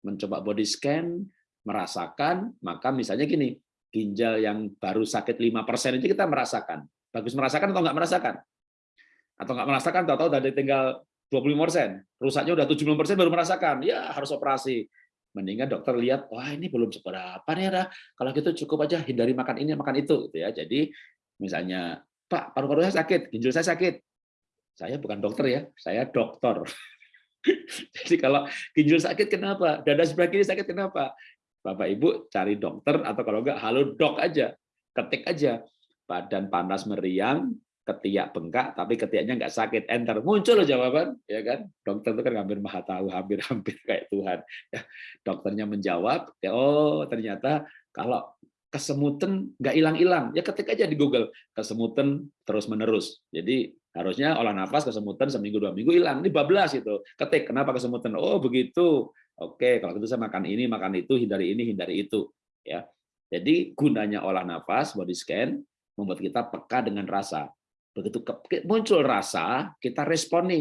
mencoba body scan, merasakan, maka misalnya gini, ginjal yang baru sakit 5% itu kita merasakan. Bagus merasakan atau nggak merasakan? Atau nggak merasakan, tahu-tahu dari tinggal 25%, rusaknya udah 70% baru merasakan, ya harus operasi. Mendingan dokter lihat, wah ini belum seberapa nih, ya, kalau gitu cukup aja hindari makan ini, makan itu. gitu ya. Jadi misalnya, Pak, paru-paru saya sakit, ginjal saya sakit. Saya bukan dokter ya, saya dokter. (laughs) (laughs) Jadi kalau ginjal sakit kenapa? Dada sebelah kiri sakit kenapa? Bapak Ibu cari dokter atau kalau enggak halo dok aja, ketik aja badan panas meriang, ketiak bengkak tapi ketiaknya enggak sakit, enter muncul jawaban, ya kan? Dokter itu kan hampir maha tahu, hampir-hampir (laughs) kayak Tuhan. Ya, dokternya menjawab, ya, oh ternyata kalau kesemutan nggak hilang-hilang, ya ketik aja di Google kesemutan terus menerus. Jadi harusnya olah nafas kesemutan seminggu dua minggu hilang, ini bablas itu. Ketik kenapa kesemutan? Oh begitu. Oke, kalau gitu saya makan ini, makan itu, hindari ini, hindari itu. Ya, jadi gunanya olah nafas, body scan, membuat kita peka dengan rasa. Begitu muncul rasa, kita respon.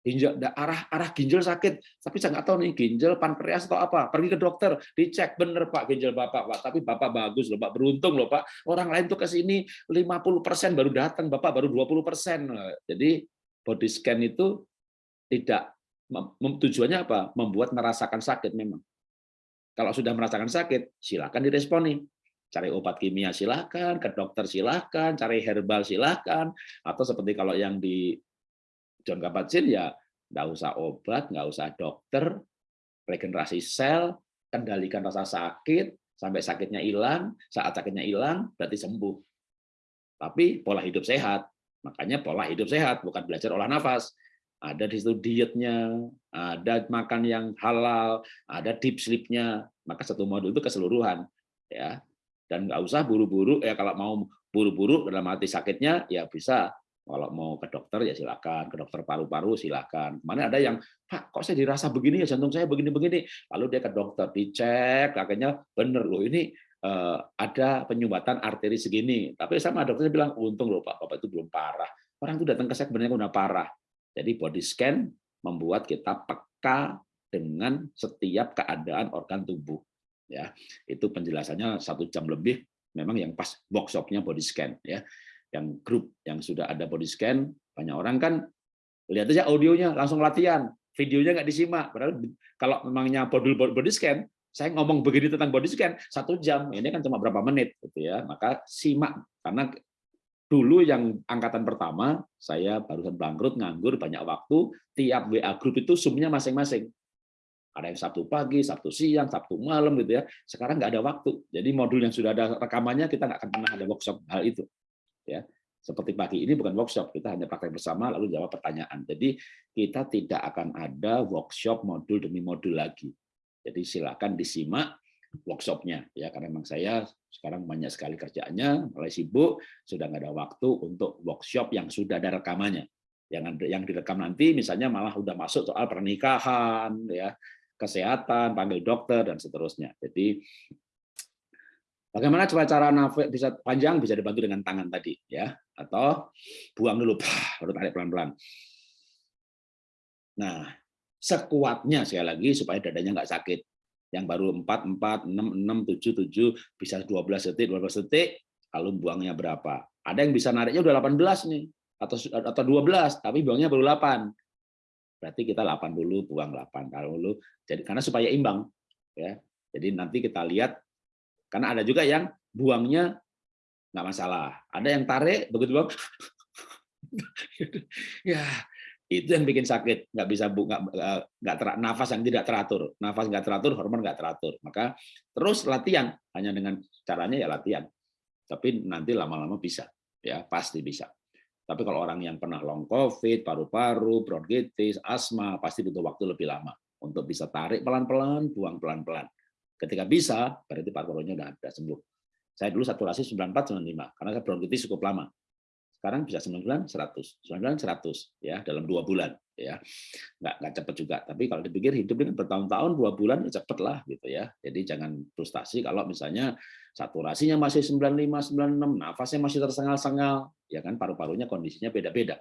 Ginjal, arah arah ginjal sakit, tapi saya nggak tahu nih ginjal pankreas atau apa. Pergi ke dokter, dicek bener Pak ginjal Bapak, Pak. Tapi Bapak bagus loh, Pak. Beruntung loh, Pak. Orang lain tuh ke sini 50% baru datang, Bapak baru 20%. Jadi body scan itu tidak tujuannya apa? Membuat merasakan sakit memang. Kalau sudah merasakan sakit, silakan diresponi. Cari obat kimia silakan, ke dokter silakan, cari herbal silakan, atau seperti kalau yang di John Kabat-Zinn ya nggak usah obat, nggak usah dokter, regenerasi sel, kendalikan rasa sakit sampai sakitnya hilang, saat sakitnya hilang berarti sembuh. Tapi pola hidup sehat, makanya pola hidup sehat bukan belajar olah nafas ada di situ dietnya, ada makan yang halal, ada deep sleep-nya, maka satu modul itu keseluruhan ya. Dan nggak usah buru-buru ya kalau mau buru-buru dalam hati sakitnya ya bisa kalau mau ke dokter ya silakan, ke dokter paru-paru silakan. Mana ada yang Pak, kok saya dirasa begini ya jantung saya begini-begini. Lalu dia ke dokter dicek, akhirnya bener loh ini eh, ada penyumbatan arteri segini. Tapi sama dokternya bilang untung loh Pak, Bapak itu belum parah. Orang itu datang ke saya sebenarnya udah parah. Jadi body scan membuat kita peka dengan setiap keadaan organ tubuh. Ya, itu penjelasannya satu jam lebih. Memang yang pas workshopnya body scan. Ya, yang grup yang sudah ada body scan banyak orang kan lihat aja audionya langsung latihan, videonya nggak disimak. Padahal kalau memangnya body body scan, saya ngomong begini tentang body scan satu jam, ini kan cuma berapa menit, gitu ya. Maka simak karena dulu yang angkatan pertama saya barusan bangkrut nganggur banyak waktu tiap WA grup itu sumnya masing-masing ada yang Sabtu pagi, Sabtu siang, Sabtu malam gitu ya. Sekarang nggak ada waktu. Jadi modul yang sudah ada rekamannya kita nggak akan pernah ada workshop hal itu. Ya, seperti pagi ini bukan workshop, kita hanya praktek bersama lalu jawab pertanyaan. Jadi kita tidak akan ada workshop modul demi modul lagi. Jadi silakan disimak workshopnya ya. Karena memang saya sekarang banyak sekali kerjaannya mulai sibuk sudah nggak ada waktu untuk workshop yang sudah ada rekamannya. Yang yang direkam nanti misalnya malah udah masuk soal pernikahan ya. Kesehatan panggil dokter dan seterusnya. Jadi Bagaimana coba cara nafas bisa panjang bisa dibantu dengan tangan tadi ya atau buang dulu baru tarik pelan-pelan. Nah, sekuatnya sekali lagi supaya dadanya nggak sakit. Yang baru 4 4 6 6 7 7 bisa 12 detik 12 detik lalu buangnya berapa? Ada yang bisa nariknya udah 18 nih atau atau 12 tapi buangnya baru 8. Berarti kita 8 dulu buang 8 kalau dulu jadi karena supaya imbang ya. Jadi nanti kita lihat karena ada juga yang buangnya nggak masalah. Ada yang tarik begitu buang, (laughs) ya itu yang bikin sakit. Nggak bisa bu, nggak, nggak ter, nafas yang tidak teratur, nafas nggak teratur, hormon nggak teratur. Maka terus latihan hanya dengan caranya ya latihan. Tapi nanti lama-lama bisa, ya pasti bisa. Tapi kalau orang yang pernah long COVID, paru-paru, bronkitis, asma, pasti butuh waktu lebih lama untuk bisa tarik pelan-pelan, buang pelan-pelan. Ketika bisa, berarti paru-parunya sudah, sudah sembuh. Saya dulu saturasi 94 95 karena saya bronkitis cukup lama. Sekarang bisa 99 100, 99 100 ya dalam dua bulan ya. Nggak nggak cepat juga, tapi kalau dipikir hidup ini bertahun-tahun dua bulan ya cepet lah gitu ya. Jadi jangan frustasi kalau misalnya saturasinya masih 95 96, nafasnya masih tersengal-sengal, ya kan paru-parunya kondisinya beda-beda.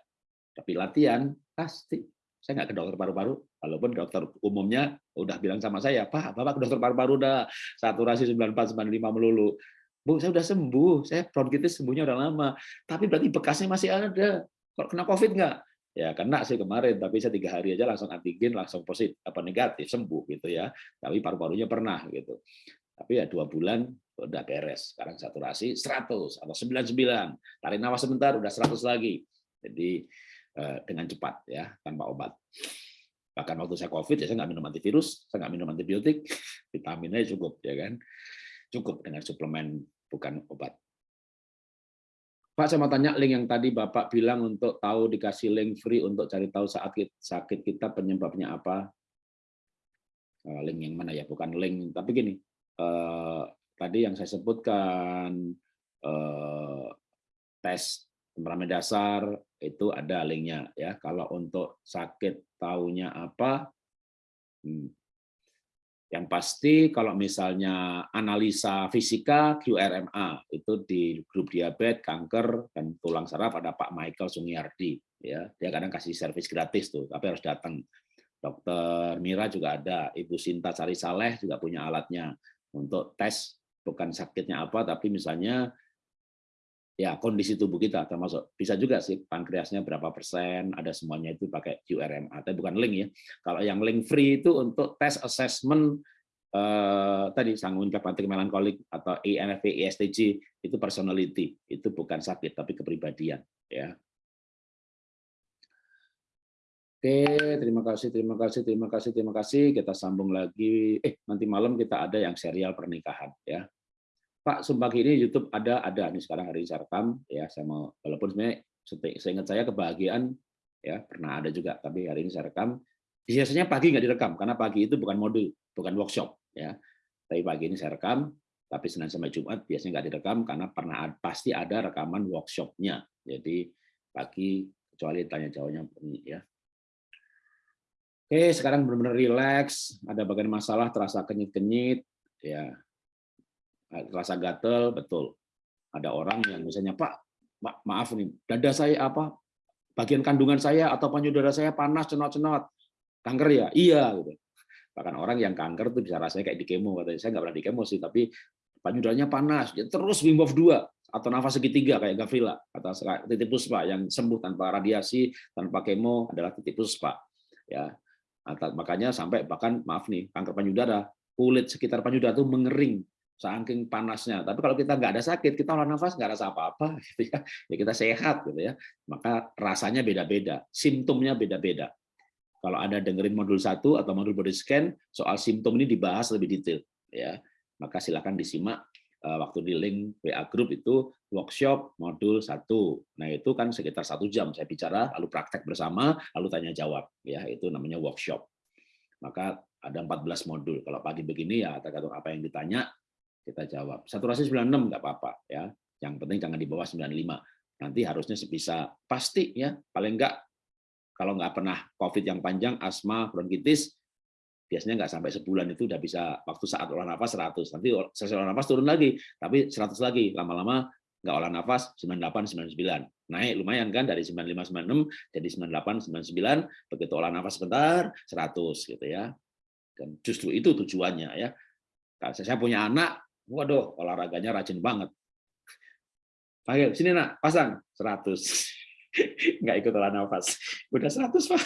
Tapi latihan pasti saya nggak ke dokter paru-paru, walaupun dokter umumnya udah bilang sama saya, Pak, Bapak ke dokter paru-paru udah saturasi 94, 95 melulu. Bu, saya udah sembuh, saya bronkitis sembuhnya udah lama. Tapi berarti bekasnya masih ada. Kalau kena COVID nggak? Ya kena sih kemarin, tapi saya tiga hari aja langsung antigen, langsung positif apa negatif sembuh gitu ya. Tapi paru-parunya pernah gitu. Tapi ya dua bulan udah beres. Sekarang saturasi 100 atau 99. Tarik nafas sebentar udah 100 lagi. Jadi dengan cepat ya tanpa obat. Bahkan waktu saya COVID ya saya nggak minum antivirus, saya nggak minum antibiotik, (laughs) vitaminnya cukup ya kan, cukup dengan suplemen bukan obat. Pak saya mau tanya link yang tadi Bapak bilang untuk tahu dikasih link free untuk cari tahu sakit sakit kita penyebabnya apa. Eh, link yang mana ya? Bukan link, tapi gini. Eh, tadi yang saya sebutkan tes temperamen dasar itu ada linknya ya. Kalau untuk sakit taunya apa, hmm. yang pasti kalau misalnya analisa fisika QRMA itu di grup diabetes, kanker dan tulang saraf ada Pak Michael Sungiardi ya. Dia kadang kasih servis gratis tuh, tapi harus datang. Dokter Mira juga ada, Ibu Sinta Sari Saleh juga punya alatnya untuk tes bukan sakitnya apa tapi misalnya ya kondisi tubuh kita termasuk bisa juga sih pankreasnya berapa persen ada semuanya itu pakai QRMA tapi bukan link ya kalau yang link free itu untuk tes assessment eh, tadi sanggup kapantrik melankolik atau INFP ESTJ itu personality itu bukan sakit tapi kepribadian ya Oke, terima kasih, terima kasih, terima kasih, terima kasih. Kita sambung lagi. Eh, nanti malam kita ada yang serial pernikahan ya. Pak sumpah ini YouTube ada ada. Nih sekarang hari saya rekam ya. Saya mau walaupun sebenarnya saya ingat saya kebahagiaan ya pernah ada juga. Tapi hari ini saya rekam. Biasanya pagi nggak direkam karena pagi itu bukan modul bukan workshop ya. Tapi pagi ini saya rekam tapi Senin sampai Jumat biasanya nggak direkam karena pernah pasti ada rekaman workshopnya. Jadi pagi kecuali tanya jawabnya ya. Oke, sekarang benar-benar relax. Ada bagian masalah terasa kenyit-kenyit, ya rasa gatel betul. Ada orang yang misalnya Pak, maaf nih, dada saya apa? Bagian kandungan saya atau payudara saya panas cenot-cenot. Kanker ya? Iya gitu. Bahkan orang yang kanker tuh bisa rasanya kayak di kemo katanya. Saya nggak pernah di kemo sih, tapi payudaranya panas. Dia terus Wim Hof 2 atau nafas segitiga kayak Gavrila atau titik puspa yang sembuh tanpa radiasi, tanpa kemo adalah titik puspa. Ya. Makanya sampai bahkan maaf nih, kanker payudara, kulit sekitar payudara itu mengering saking panasnya. Tapi kalau kita nggak ada sakit, kita olah nafas nggak rasa apa-apa, (laughs) gitu ya. ya kita sehat, gitu ya. Maka rasanya beda-beda, simptomnya beda-beda. Kalau ada dengerin modul satu atau modul body scan, soal simptom ini dibahas lebih detail, ya. Maka silakan disimak eh, waktu di link WA Group itu workshop modul satu. Nah itu kan sekitar satu jam saya bicara, lalu praktek bersama, lalu tanya jawab, ya itu namanya workshop. maka ada 14 modul. Kalau pagi begini ya tergantung apa yang ditanya, kita jawab. Saturasi 96 nggak apa-apa ya. Yang penting jangan di bawah 95. Nanti harusnya bisa pasti ya, paling enggak kalau nggak pernah COVID yang panjang, asma, bronkitis, biasanya nggak sampai sebulan itu udah bisa waktu saat olah nafas 100. Nanti selesai olah nafas turun lagi, tapi 100 lagi. Lama-lama nggak olah nafas 98 99 naik lumayan kan dari 95 96 jadi 98 99 begitu olah nafas sebentar 100 gitu ya dan justru itu tujuannya ya saya punya anak waduh olahraganya rajin banget. Panggil sini nak pasang. 100 (laughs) nggak ikut olah nafas. Udah 100 pak. (laughs)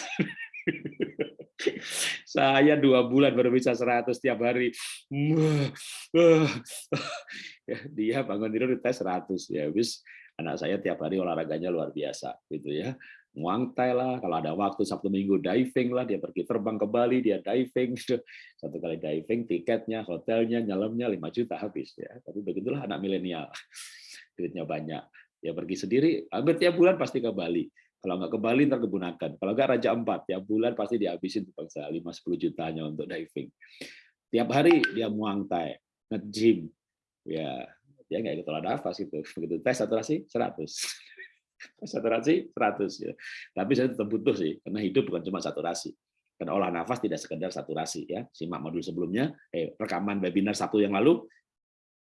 Saya dua bulan baru bisa 100 tiap hari. Ya, dia bangun tidur tes 100 ya wis anak saya tiap hari olahraganya luar biasa gitu ya. Muangtai lah, kalau ada waktu Sabtu Minggu diving lah, dia pergi terbang ke Bali, dia diving gitu. (laughs) Satu kali diving, tiketnya, hotelnya, nyelamnya 5 juta habis ya. Tapi begitulah anak milenial. (laughs) Duitnya banyak. Dia pergi sendiri, hampir tiap bulan pasti ke Bali kalau nggak ke Bali, ntar kebunakan. Kalau nggak Raja Empat, tiap bulan pasti dihabisin bangsa 5-10 jutanya untuk diving. Tiap hari dia muang thai, nge-gym. Ya, dia nggak ikut nafas itu. (laughs) Begitu tes saturasi 100. (laughs) saturasi 100 ya. Tapi saya tetap butuh sih, karena hidup bukan cuma saturasi. Karena olah nafas tidak sekedar saturasi ya. Simak modul sebelumnya, eh, rekaman webinar satu yang lalu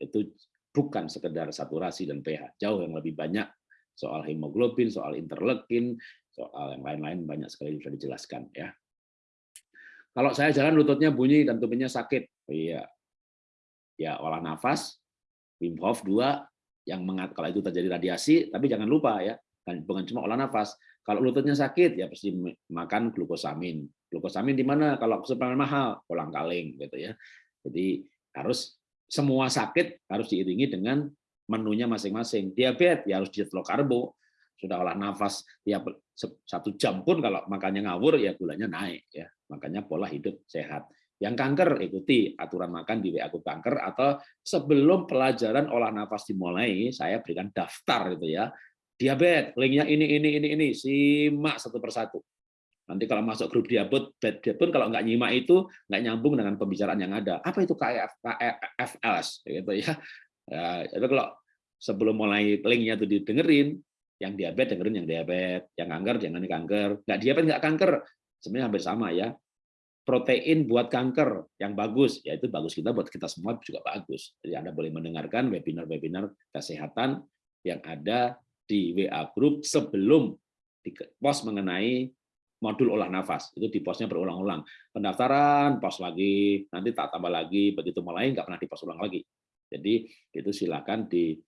itu bukan sekedar saturasi dan pH, jauh yang lebih banyak soal hemoglobin, soal interleukin, soal yang lain-lain banyak sekali bisa dijelaskan ya. Kalau saya jalan lututnya bunyi dan tubuhnya sakit, iya, ya olah nafas, Wim Hof 2 yang mengat kalau itu terjadi radiasi, tapi jangan lupa ya, kan bukan cuma olah nafas. Kalau lututnya sakit ya pasti makan glukosamin. Glukosamin di mana? Kalau suplemen mahal, kolang kaling gitu ya. Jadi harus semua sakit harus diiringi dengan menunya masing-masing. Diabetes ya harus diet low karbo. Sudah olah nafas ya satu jam pun kalau makannya ngawur ya gulanya naik ya. Makanya pola hidup sehat. Yang kanker ikuti aturan makan di WA kanker atau sebelum pelajaran olah nafas dimulai saya berikan daftar gitu ya. Diabetes, linknya ini ini ini ini simak satu persatu. Nanti kalau masuk grup diabetes pun kalau nggak nyimak itu nggak nyambung dengan pembicaraan yang ada. Apa itu KFLS gitu ya. Ya, itu kalau sebelum mulai linknya itu didengerin, yang diabetes dengerin yang diabetes, yang kanker jangan kanker, nggak diabetes nggak kanker, sebenarnya hampir sama ya. Protein buat kanker yang bagus, ya itu bagus kita buat kita semua juga bagus. Jadi Anda boleh mendengarkan webinar-webinar kesehatan yang ada di WA Group sebelum di post mengenai modul olah nafas itu di posnya berulang-ulang pendaftaran pos lagi nanti tak tambah lagi begitu mulai nggak pernah di post ulang lagi jadi itu silakan disimak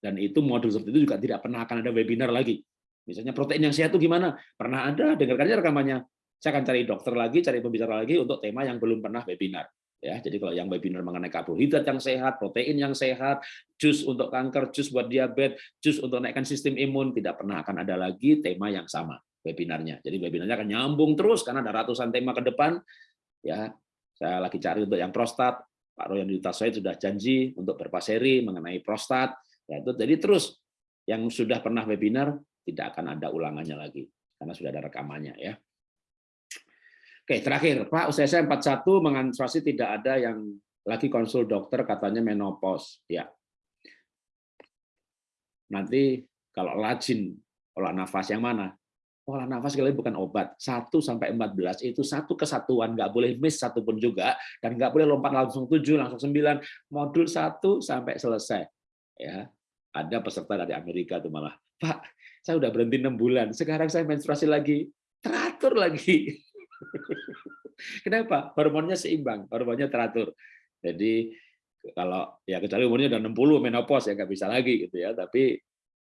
dan itu modul seperti itu juga tidak pernah akan ada webinar lagi. Misalnya protein yang sehat itu gimana? Pernah ada, dengarkan aja rekamannya. Saya akan cari dokter lagi, cari pembicara lagi untuk tema yang belum pernah webinar. Ya, jadi kalau yang webinar mengenai karbohidrat yang sehat, protein yang sehat, jus untuk kanker, jus buat diabetes, jus untuk naikkan sistem imun, tidak pernah akan ada lagi tema yang sama webinarnya. Jadi webinarnya akan nyambung terus karena ada ratusan tema ke depan. Ya, saya lagi cari untuk yang prostat. Pak Royan Yutasoi sudah janji untuk berpaseri mengenai prostat. Ya, itu jadi terus yang sudah pernah webinar tidak akan ada ulangannya lagi karena sudah ada rekamannya ya. Oke, terakhir Pak USS 41 mengantisipasi tidak ada yang lagi konsul dokter katanya menopause. Ya. Nanti kalau rajin olah nafas yang mana? pola nafas kalian bukan obat. 1 sampai 14 itu satu kesatuan, nggak boleh miss satu pun juga dan nggak boleh lompat langsung 7, langsung 9. Modul 1 sampai selesai. Ya. Ada peserta dari Amerika tuh malah, "Pak, saya udah berhenti 6 bulan. Sekarang saya menstruasi lagi." Teratur lagi. (laughs) Kenapa? Hormonnya seimbang, hormonnya teratur. Jadi kalau ya kecuali umurnya udah 60 menopause ya nggak bisa lagi gitu ya, tapi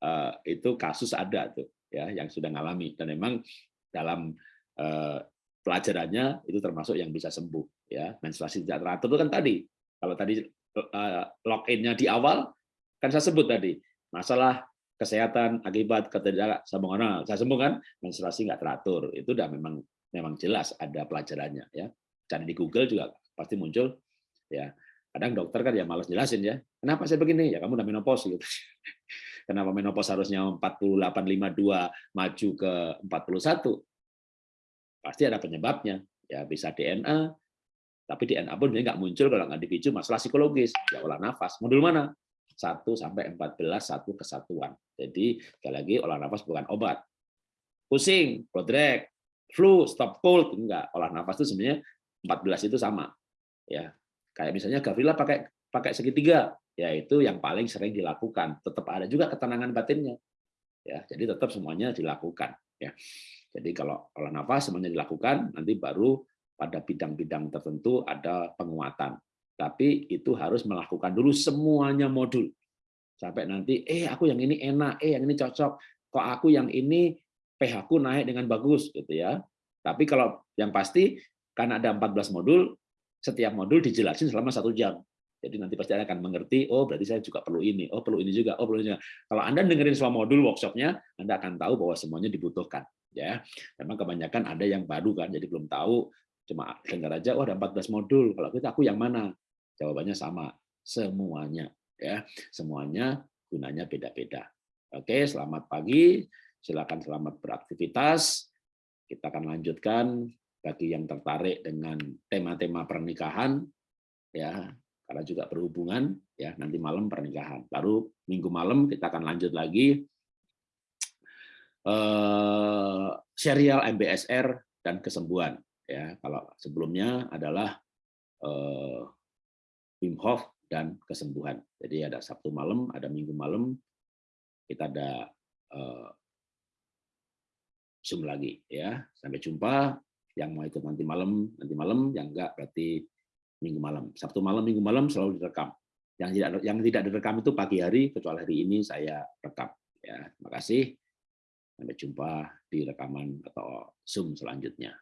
uh, itu kasus ada tuh ya yang sudah ngalami. Dan memang dalam eh, pelajarannya itu termasuk yang bisa sembuh ya. Menstruasi tidak teratur itu kan tadi. Kalau tadi eh, login-nya di awal kan saya sebut tadi masalah kesehatan akibat ketidaksambungan saya sembuh kan menstruasi nggak teratur. Itu udah memang memang jelas ada pelajarannya ya cari di Google juga pasti muncul ya kadang dokter kan ya malas jelasin ya kenapa saya begini ya kamu udah menopause gitu (laughs) Kenapa menopause harusnya 4852 maju ke 41? pasti ada penyebabnya. Ya bisa DNA, tapi DNA pun nggak muncul kalau nggak dipicu masalah psikologis. Ya olah nafas. Modul mana? 1 sampai 14 satu kesatuan. Jadi sekali lagi olah nafas bukan obat. Pusing, prodrek, flu, stop cold enggak. Olah nafas itu sebenarnya 14 itu sama. Ya. Kayak misalnya Gavrila pakai pakai segitiga, yaitu yang paling sering dilakukan. Tetap ada juga ketenangan batinnya. Ya, jadi tetap semuanya dilakukan, ya. Jadi kalau olah nafas semuanya dilakukan, nanti baru pada bidang-bidang tertentu ada penguatan. Tapi itu harus melakukan dulu semuanya modul. Sampai nanti, eh aku yang ini enak, eh yang ini cocok, kok aku yang ini pH ku naik dengan bagus gitu ya. Tapi kalau yang pasti karena ada 14 modul, setiap modul dijelasin selama satu jam. Jadi nanti pasti Anda akan mengerti, oh berarti saya juga perlu ini, oh perlu ini juga, oh perlu ini juga. Kalau Anda dengerin semua modul workshopnya, Anda akan tahu bahwa semuanya dibutuhkan. Ya, Memang kebanyakan ada yang baru kan, jadi belum tahu, cuma dengar aja, oh ada 14 modul, kalau kita aku yang mana? Jawabannya sama, semuanya. ya Semuanya gunanya beda-beda. Oke, selamat pagi, silakan selamat beraktivitas. Kita akan lanjutkan bagi yang tertarik dengan tema-tema pernikahan, ya karena juga berhubungan ya nanti malam pernikahan. Baru minggu malam kita akan lanjut lagi eh, serial MBSR dan kesembuhan. Ya kalau sebelumnya adalah eh, Wim Hof dan kesembuhan. Jadi ada Sabtu malam, ada Minggu malam, kita ada eh, Zoom lagi ya. Sampai jumpa yang mau ikut nanti malam, nanti malam, yang enggak berarti minggu malam. Sabtu malam, minggu malam selalu direkam. Yang tidak yang tidak direkam itu pagi hari, kecuali hari ini saya rekam. Ya, terima kasih. Sampai jumpa di rekaman atau Zoom selanjutnya.